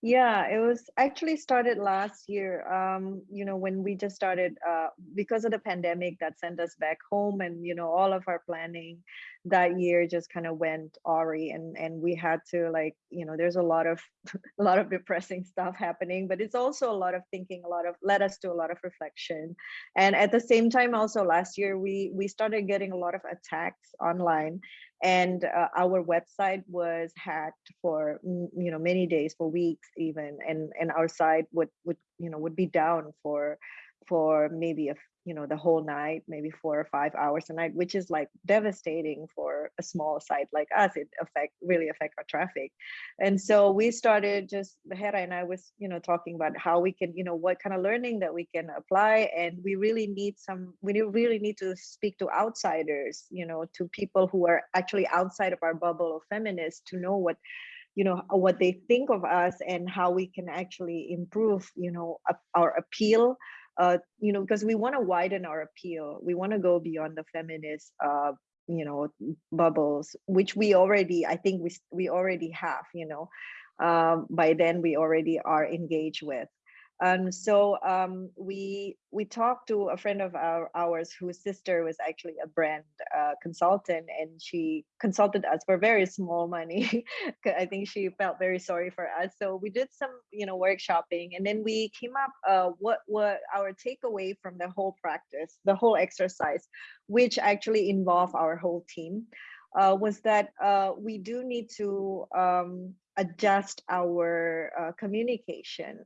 Yeah, it was actually started last year. Um, you know, when we just started, uh, because of the pandemic that sent us back home, and you know, all of our planning that year just kind of went awry, and and we had to like, you know, there's a lot of a lot of depressing stuff happening, but it's also a lot of thinking, a lot of led us to a lot of reflection, and at the same time, also last year we we started getting a lot of attacks online and uh, our website was hacked for you know many days for weeks even and and our site would would you know would be down for for maybe a you know the whole night maybe four or five hours a night which is like devastating for a small site like us it affect really affect our traffic. And so we started just Hera and I was you know talking about how we can you know what kind of learning that we can apply and we really need some we really need to speak to outsiders you know to people who are actually outside of our bubble of feminists to know what you know uh, what they think of us and how we can actually improve you know our appeal uh you know because we want to widen our appeal we want to go beyond the feminist uh you know bubbles which we already i think we we already have you know um by then we already are engaged with um so um we we talked to a friend of our ours whose sister was actually a brand uh, consultant and she consulted us for very small money I think she felt very sorry for us. So we did some, you know, workshopping, and then we came up uh, what what our takeaway from the whole practice, the whole exercise, which actually involved our whole team, uh, was that uh, we do need to um, adjust our uh, communication,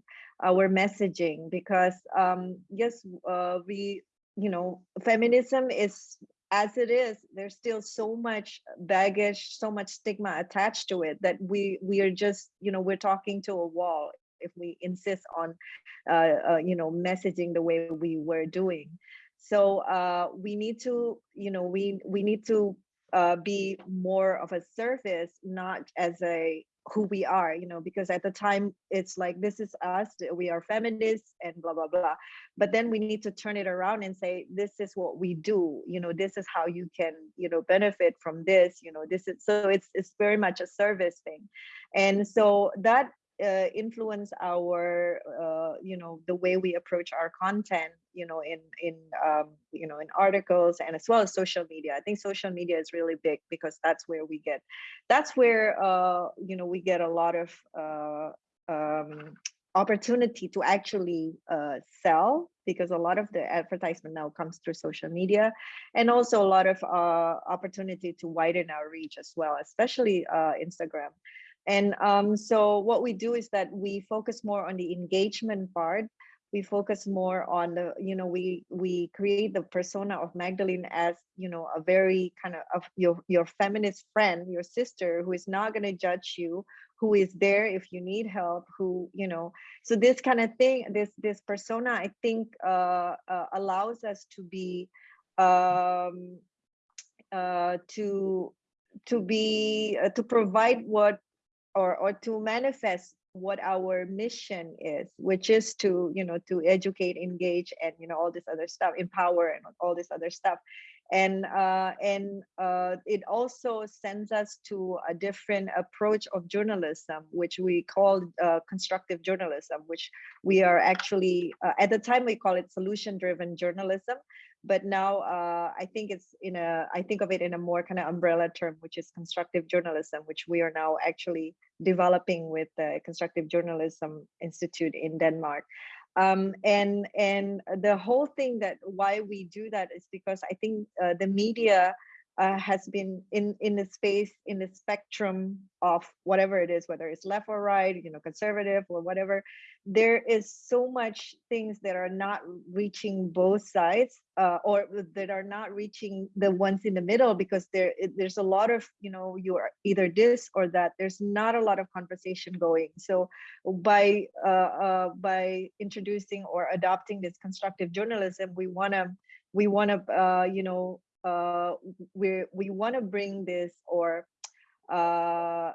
our messaging, because um, yes, uh, we, you know, feminism is as it is, there's still so much baggage, so much stigma attached to it that we we are just, you know, we're talking to a wall if we insist on, uh, uh, you know, messaging the way we were doing. So uh, we need to, you know, we we need to uh, be more of a service, not as a who we are, you know, because at the time it's like this is us, we are feminists and blah blah blah. But then we need to turn it around and say this is what we do, you know, this is how you can, you know, benefit from this, you know, this is so it's it's very much a service thing. And so that uh, influence our uh, you know the way we approach our content you know in in um, you know in articles and as well as social media. I think social media is really big because that's where we get that's where uh, you know we get a lot of uh, um, opportunity to actually uh, sell because a lot of the advertisement now comes through social media and also a lot of uh, opportunity to widen our reach as well especially instagram and um, so what we do is that we focus more on the engagement part. We focus more on the, you know, we we create the persona of Magdalene as, you know, a very kind of, your your feminist friend, your sister, who is not going to judge you, who is there if you need help, who, you know, so this kind of thing, this this persona, I think, uh, uh, allows us to be, um, uh, to to be uh, to provide what or or to manifest what our mission is which is to you know to educate engage and you know all this other stuff empower and all this other stuff. And uh, and uh, it also sends us to a different approach of journalism which we call uh, constructive journalism which we are actually uh, at the time we call it solution driven journalism but now uh, I think it's in a, I think of it in a more kind of umbrella term, which is constructive journalism, which we are now actually developing with the Constructive Journalism Institute in Denmark. Um, and and the whole thing that why we do that is because I think uh, the media uh, has been in in the space in the spectrum of whatever it is whether it's left or right you know conservative or whatever there is so much things that are not reaching both sides uh, or that are not reaching the ones in the middle because there there's a lot of you know you are either this or that there's not a lot of conversation going. So by uh, uh by introducing or adopting this constructive journalism we want to we want to uh, you know uh, we we want to bring this or uh,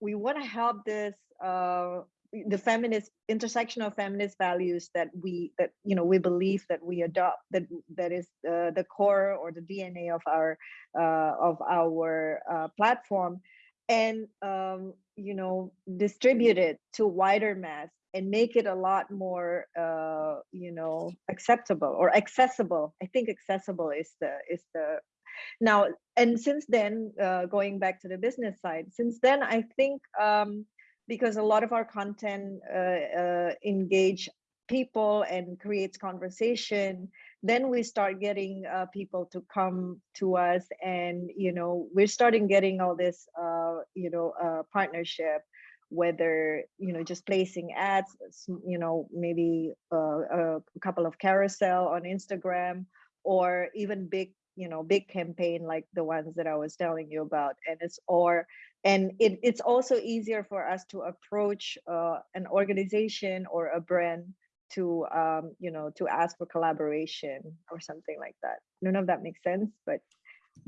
we want to help this uh, the feminist intersectional feminist values that we that you know we believe that we adopt that that is uh, the core or the DNA of our uh, of our uh, platform and um, you know distribute it to wider mass and make it a lot more uh, you know acceptable or accessible. I think accessible is the is the now and since then uh, going back to the business side since then i think um, because a lot of our content uh, uh engage people and creates conversation then we start getting uh, people to come to us and you know we're starting getting all this uh, you know uh, partnership whether you know just placing ads you know maybe uh, a couple of carousel on instagram or even big you know big campaign like the ones that i was telling you about and it's or and it, it's also easier for us to approach uh, an organization or a brand to um, you know to ask for collaboration or something like that. I don't know if that makes sense but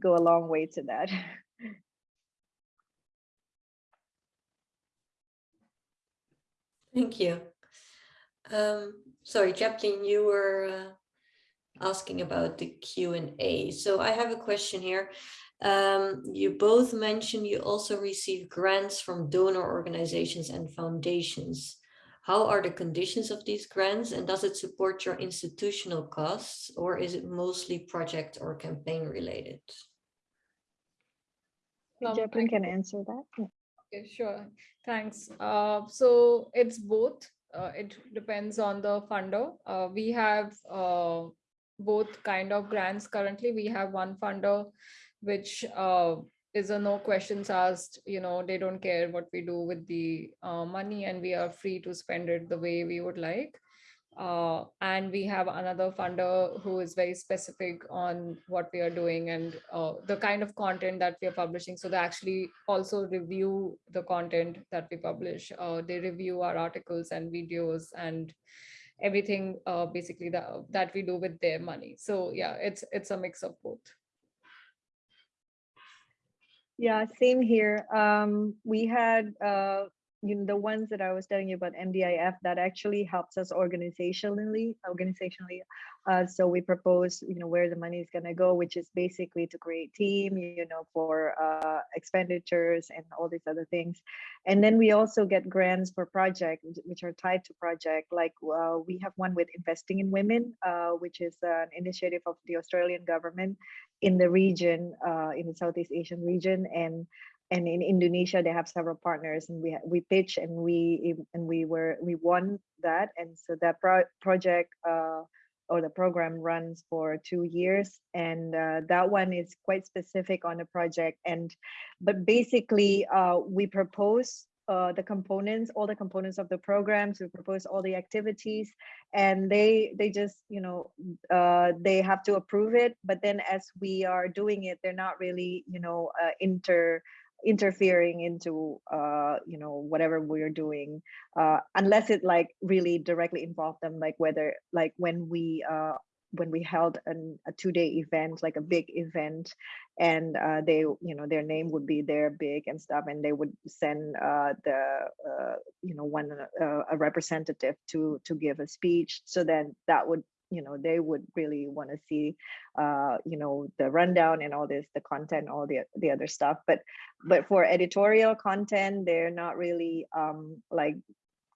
go a long way to that Thank you. Um, sorry, Japleen, you were uh, asking about the Q&A. So I have a question here. Um, you both mentioned you also receive grants from donor organizations and foundations. How are the conditions of these grants and does it support your institutional costs or is it mostly project or campaign related? Japleen can answer that. Okay, sure. Thanks. Uh, so it's both. Uh, it depends on the funder. Uh, we have uh, both kind of grants currently. We have one funder which uh, is a no questions asked, you know, they don't care what we do with the uh, money and we are free to spend it the way we would like. Uh, and we have another funder who is very specific on what we are doing and uh, the kind of content that we are publishing. So they actually also review the content that we publish. Uh, they review our articles and videos and everything uh, basically that, that we do with their money. So yeah, it's it's a mix of both. Yeah, same here. Um, we had, uh, you know, the ones that I was telling you about MDIF that actually helps us organizationally, organizationally. Uh, so we propose, you know, where the money is going to go, which is basically to create team, you know, for uh, expenditures and all these other things. And then we also get grants for projects, which are tied to project. Like uh, we have one with investing in women, uh, which is an initiative of the Australian government in the region, uh, in the Southeast Asian region, and and in Indonesia they have several partners, and we we pitched and we and we were we won that, and so that pro project uh, or the program runs for two years, and uh, that one is quite specific on the project, and but basically uh, we propose uh, the components, all the components of the programs. We propose all the activities, and they they just you know uh, they have to approve it. But then as we are doing it, they're not really you know uh, inter interfering into uh you know whatever we're doing uh unless it like really directly involved them like whether like when we uh when we held an, a two-day event like a big event and uh, they you know their name would be there big and stuff and they would send uh, the uh, you know one uh, a representative to to give a speech so then that would you know they would really want to see uh you know the rundown and all this the content all the the other stuff but but for editorial content they're not really um like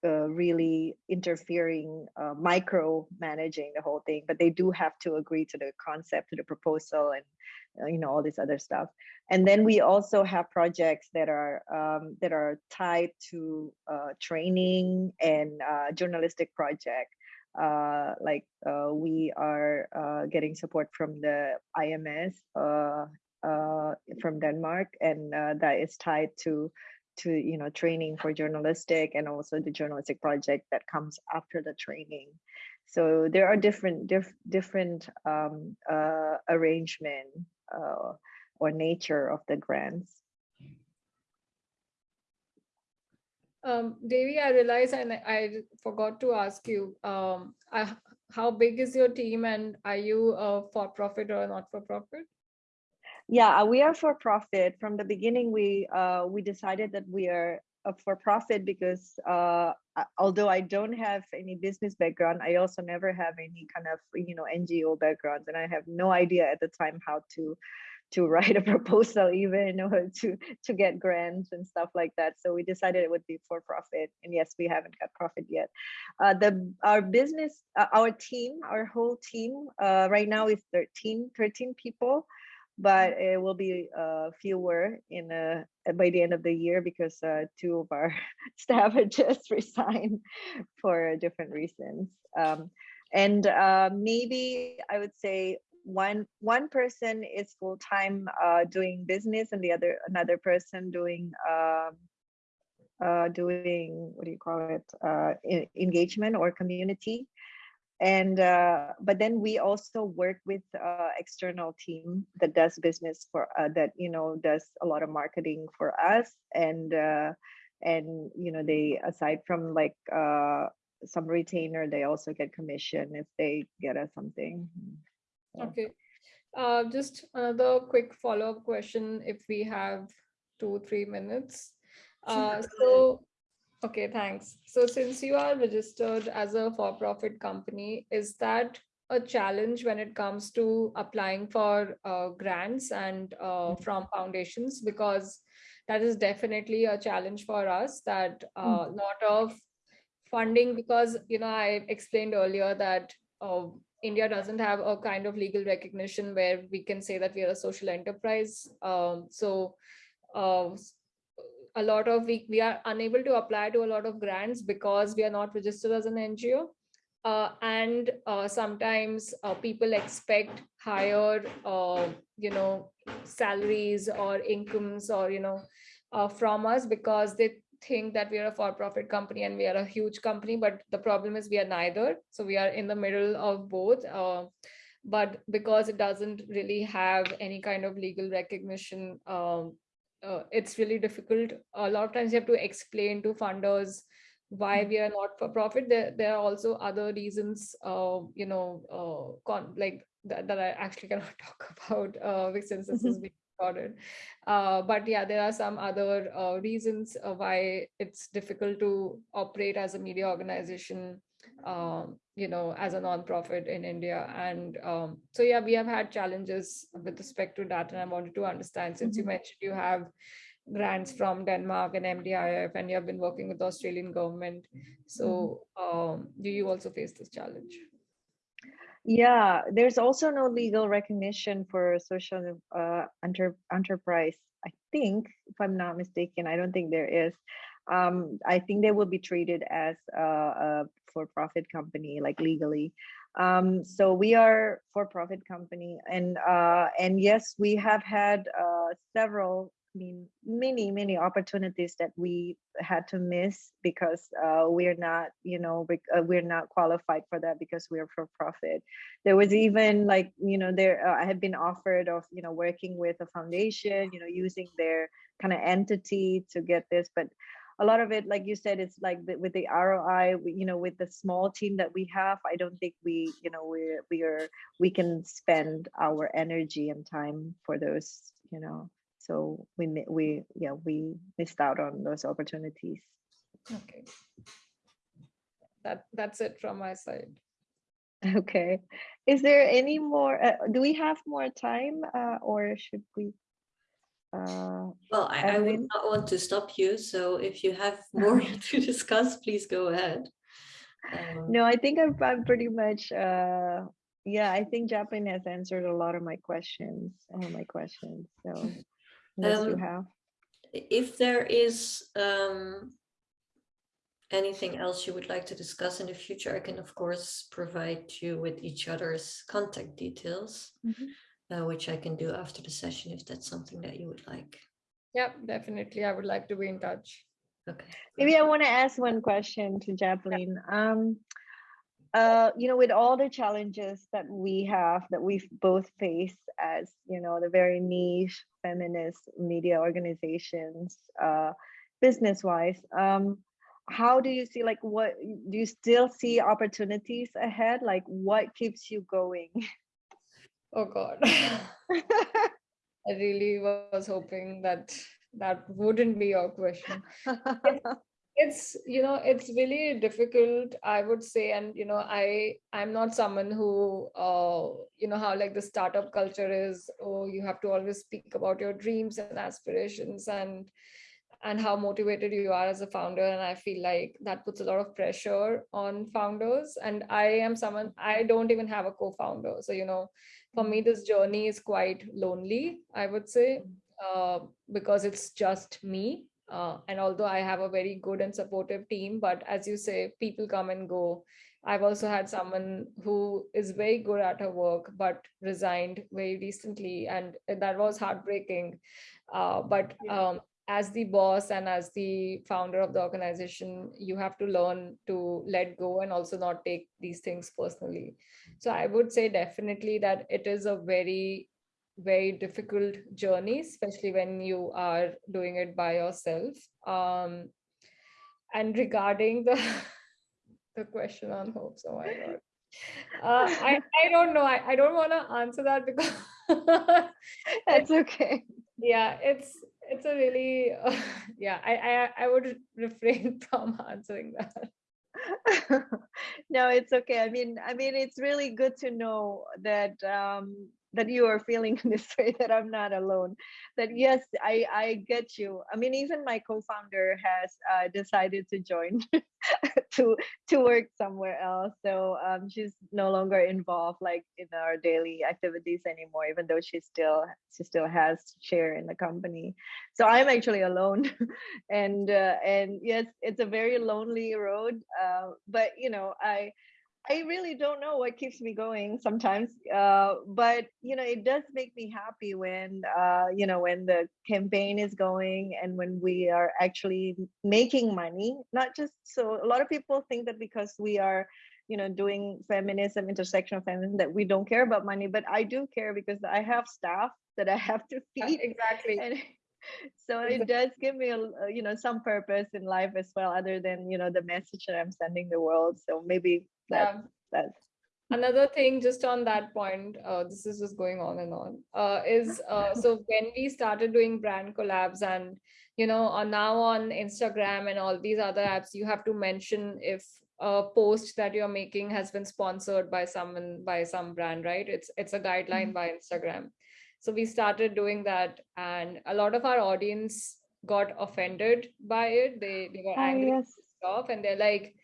uh, really interfering, uh, micro managing the whole thing, but they do have to agree to the concept, to the proposal, and uh, you know all this other stuff. And then we also have projects that are um, that are tied to uh, training and uh, journalistic project. Uh, like we are getting support from the IMS from Denmark, and that is tied to to you know training for journalistic and also the journalistic project that comes after the training. So there are different diff, different um, uh, arrangement uh, or nature of the grants um, Devi, I realize and I forgot to ask you, um, I, how big is your team and are you a for-profit or not for-profit? Yeah, uh, we are for profit. From the beginning, we uh, we decided that we are a for profit because uh, although I don't have any business background, I also never have any kind of you know NGO backgrounds, and I have no idea at the time how to to write a proposal even or to to get grants and stuff like that. So we decided it would be for profit and yes we haven't got profit yet. Uh, the our business uh, our team our whole team uh, right now is 13 13 people but it will be uh, fewer in uh, by the end of the year because uh, two of our staff had just resigned for different reasons. Um, and uh, maybe I would say one one person is full time uh, doing business, and the other another person doing um, uh, doing what do you call it engagement or community. And uh, but then we also work with uh, external team that does business for uh, that you know does a lot of marketing for us. And uh, and you know they aside from like uh, some retainer they also get commission if they get us something okay uh, just another quick follow-up question if we have two three minutes Uh, so Okay, thanks. So since you are registered as a for-profit company, is that a challenge when it comes to applying for uh, grants and uh, from foundations? Because that is definitely a challenge for us that a uh, mm. lot of funding, because, you know, I explained earlier that uh, India doesn't have a kind of legal recognition where we can say that we are a social enterprise. Um, so uh, a lot of we, we are unable to apply to a lot of grants because we are not registered as an NGO. uh, and uh, sometimes uh, people expect higher, uh, you know, salaries or incomes or you know, uh, from us because they think that we are a for-profit company and we are a huge company. But the problem is we are neither. So we are in the middle of both. Uh, but because it doesn't really have any kind of legal recognition, um, uh, it's really difficult. A lot of times you have to explain to funders why we are not for profit. There, there are also other reasons, uh, you know, uh, like that, that I actually cannot talk about uh, since this is being recorded. Uh, but yeah, there are some other uh, reasons uh, why it's difficult to operate as a media organization um, you know, as a non-profit in India. And um, so, yeah, we have had challenges with respect to that. And I wanted to understand, since you Mhm. mentioned you have grants from Denmark and MDIF, and you have been working with the Australian government. So um, do you also face this challenge? Yeah, there's also no legal recognition for social uh, enter enterprise. I think, if I'm not mistaken, I don't think there is. Um, I think they will be treated as a, a for-profit company, like legally. Um, so we are for-profit company, and uh, and yes, we have had uh, several mean, many, many opportunities that we had to miss because uh, we're not, you know, uh, we're not qualified for that because we're for profit. There was even like, you know, there uh, I had been offered of, you know, working with a foundation, you know, using their kind of entity to get this, but a lot of it, like you said, it's like the, with the ROI, we, you know, with the small team that we have, I don't think we, you know, we're we are we can spend our energy and time for those, you know so we we yeah we missed out on those opportunities Okay. That, that's it from my side. okay is there any more uh, do we have more time uh, or should we uh Well, I, I would not want to stop you, so if you have more to discuss, please go ahead. Um, no i think i'm, I'm pretty much uh yeah i think Japleen has answered a lot of my questions all my questions so unless you Um, have If there is um, anything else you would like to discuss in the future, I can of course provide you with each other's contact details, Mhm. uh, which I can do after the session if that's something that you would like. Yep, definitely. I would like to be in touch. Okay. Maybe I want to ask one question to Japleen. Um, uh, you know, with all the challenges that we have, that we've both faced as, you know, the very niche feminist media organizations, uh, business-wise, um, how do you see, like, what do you still see opportunities ahead? Like, what keeps you going? Oh God. I really was hoping that that wouldn't be your question. It's, you know, it's really difficult, I would say, and you know, I I'm not someone who uh, you know, how like the startup culture is, oh, you have to always speak about your dreams and aspirations and and how motivated you are as a founder. And I feel like that puts a lot of pressure on founders. And I am someone I don't even have a co-founder. So, you know, for me, this journey is quite lonely, I would say, uh, because it's just me. Uh, and although I have a very good and supportive team, but as you say, people come and go. I've also had someone who is very good at her work, but resigned very recently, and that was heartbreaking. Uh, but um, as the boss and as the founder of the organization, you have to learn to let go and also not take these things personally. So I would say definitely that it is a very very difficult journey, especially when you are doing it by yourself. Um, and regarding the the question on hopes, oh my god, uh, I I don't know. I, I don't want to answer that because That's okay. yeah, it's it's a really uh, yeah. I, I I would refrain from answering that. no it's okay i mean i mean it's really good to know that um that you are feeling this way that i'm not alone. That yes i i get you. I mean even my co-founder has uh, decided to join to to work somewhere else. So um she's no longer involved like in our daily activities anymore even though she still she still has share in the company. So i'm actually alone. And uh, and yes it's a very lonely road uh, but you know i I really don't know what keeps me going sometimes. Uh, but you know, it does make me happy when uh, you know when the campaign is going and when we are actually making money. Not just so a lot of people think that because we are you know doing feminism intersectional feminism that we don't care about money but i do care because i have staff that i have to feed Exactly. and so it does give me a a, you know some purpose in life as well other than you know the message that i'm sending the world so maybe that Yeah. that's Another thing, just on that point, uh, this is just going on and on, uh, is uh, so when we started doing brand collabs and, you know, on now on Instagram and all these other apps, you have to mention if a post that you're making has been sponsored by someone, by some brand, right? It's it's a guideline by Instagram. So we started doing that and a lot of our audience got offended by it. They, they got oh angry yes off and they're like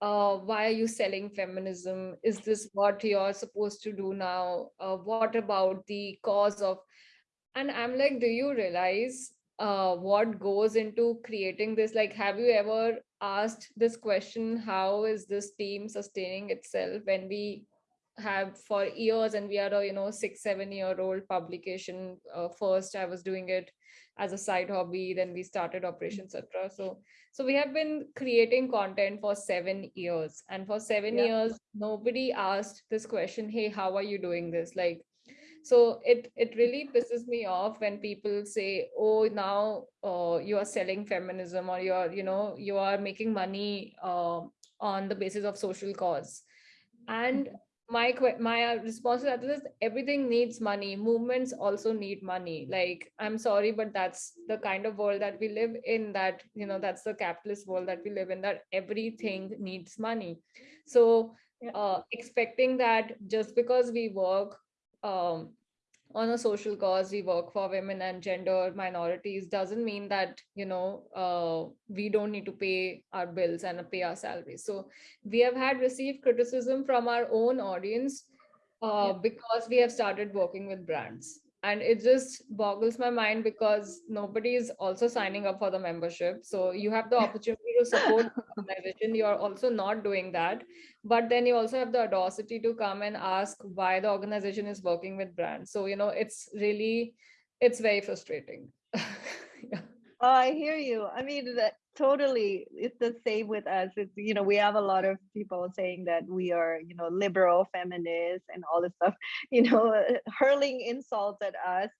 uh, why are you selling feminism? Is this what you're supposed to do now? Uh, what about the cause of and i'm like do you realize uh, what goes into creating this? Like have you ever asked this question how is this team sustaining itself when we have for years and we are a you know six seven year old publication uh, first i was doing it as a side hobby then we started operation etc so so we have been creating content for seven years. And for seven Yeah. years nobody asked this question hey how are you doing this? Like so it it really pisses me off when people say oh now uh, you are selling feminism or you're you know you are making money uh, on the basis of social cause. And my my uh, response to that is everything needs money. Movements also need money. Like i'm sorry but that's the kind of world that we live in that you know that's the capitalist world that we live in that everything needs money. So Yeah. uh, expecting that just because we work um, on a social cause we work for women and gender minorities doesn't mean that you know uh, we don't need to pay our bills and pay our salaries. So we have had received criticism from our own audience uh, because we have started working with brands. And it just boggles my mind because nobody is also signing up for the membership. So you have the opportunity to support organization you are also not doing that but then you also have the audacity to come and ask why the organization is working with brands so you know it's really it's very frustrating yeah. Oh, I hear you. I mean, that totally, it's the same with us. It's, you know, we have a lot of people saying that we are, you know, liberal feminists and all this stuff, you know, hurling insults at us.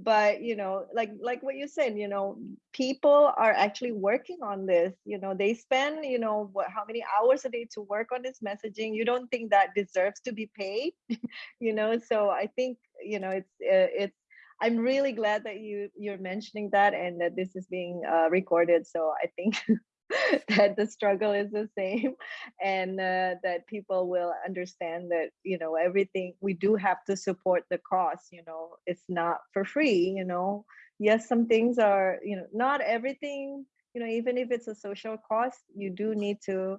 But, you know, like like what you said, you know, people are actually working on this. You know, they spend, you know, what how many hours a day to work on this messaging. You don't think that deserves to be paid, you know? So I think, you know, it's uh, it's I'm really glad that you you're mentioning that and that this is being uh, recorded. So I think that the struggle is the same, and uh, that people will understand that you know everything we do have to support the cause. You know, it's not for free. You know, yes, some things are. You know, not everything. You know, even if it's a social cost, you do need to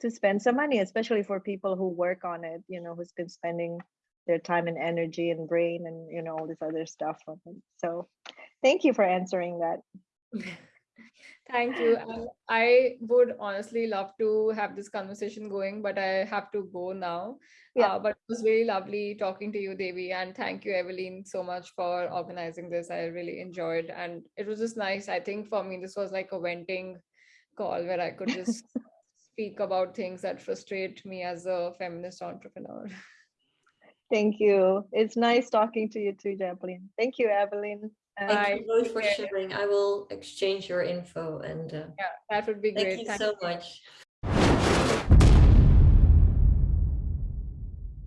to spend some money, especially for people who work on it. You know, who's been spending their time and energy and brain and you know all this other stuff so thank you for answering that Thank you. And I would honestly love to have this conversation going, but I have to go now. Yeah. Uh, but it was really lovely talking to you, Devi. And thank you, Evelyn, so much for organizing this. I really enjoyed and it was just nice. I think for me, this was like a venting call where I could just speak about things that frustrate me as a feminist entrepreneur. thank you it's nice talking to you too Japleen. thank you evelyn Thank you both for sharing. I will exchange your info and uh, Yeah, that would be great. thank you so much.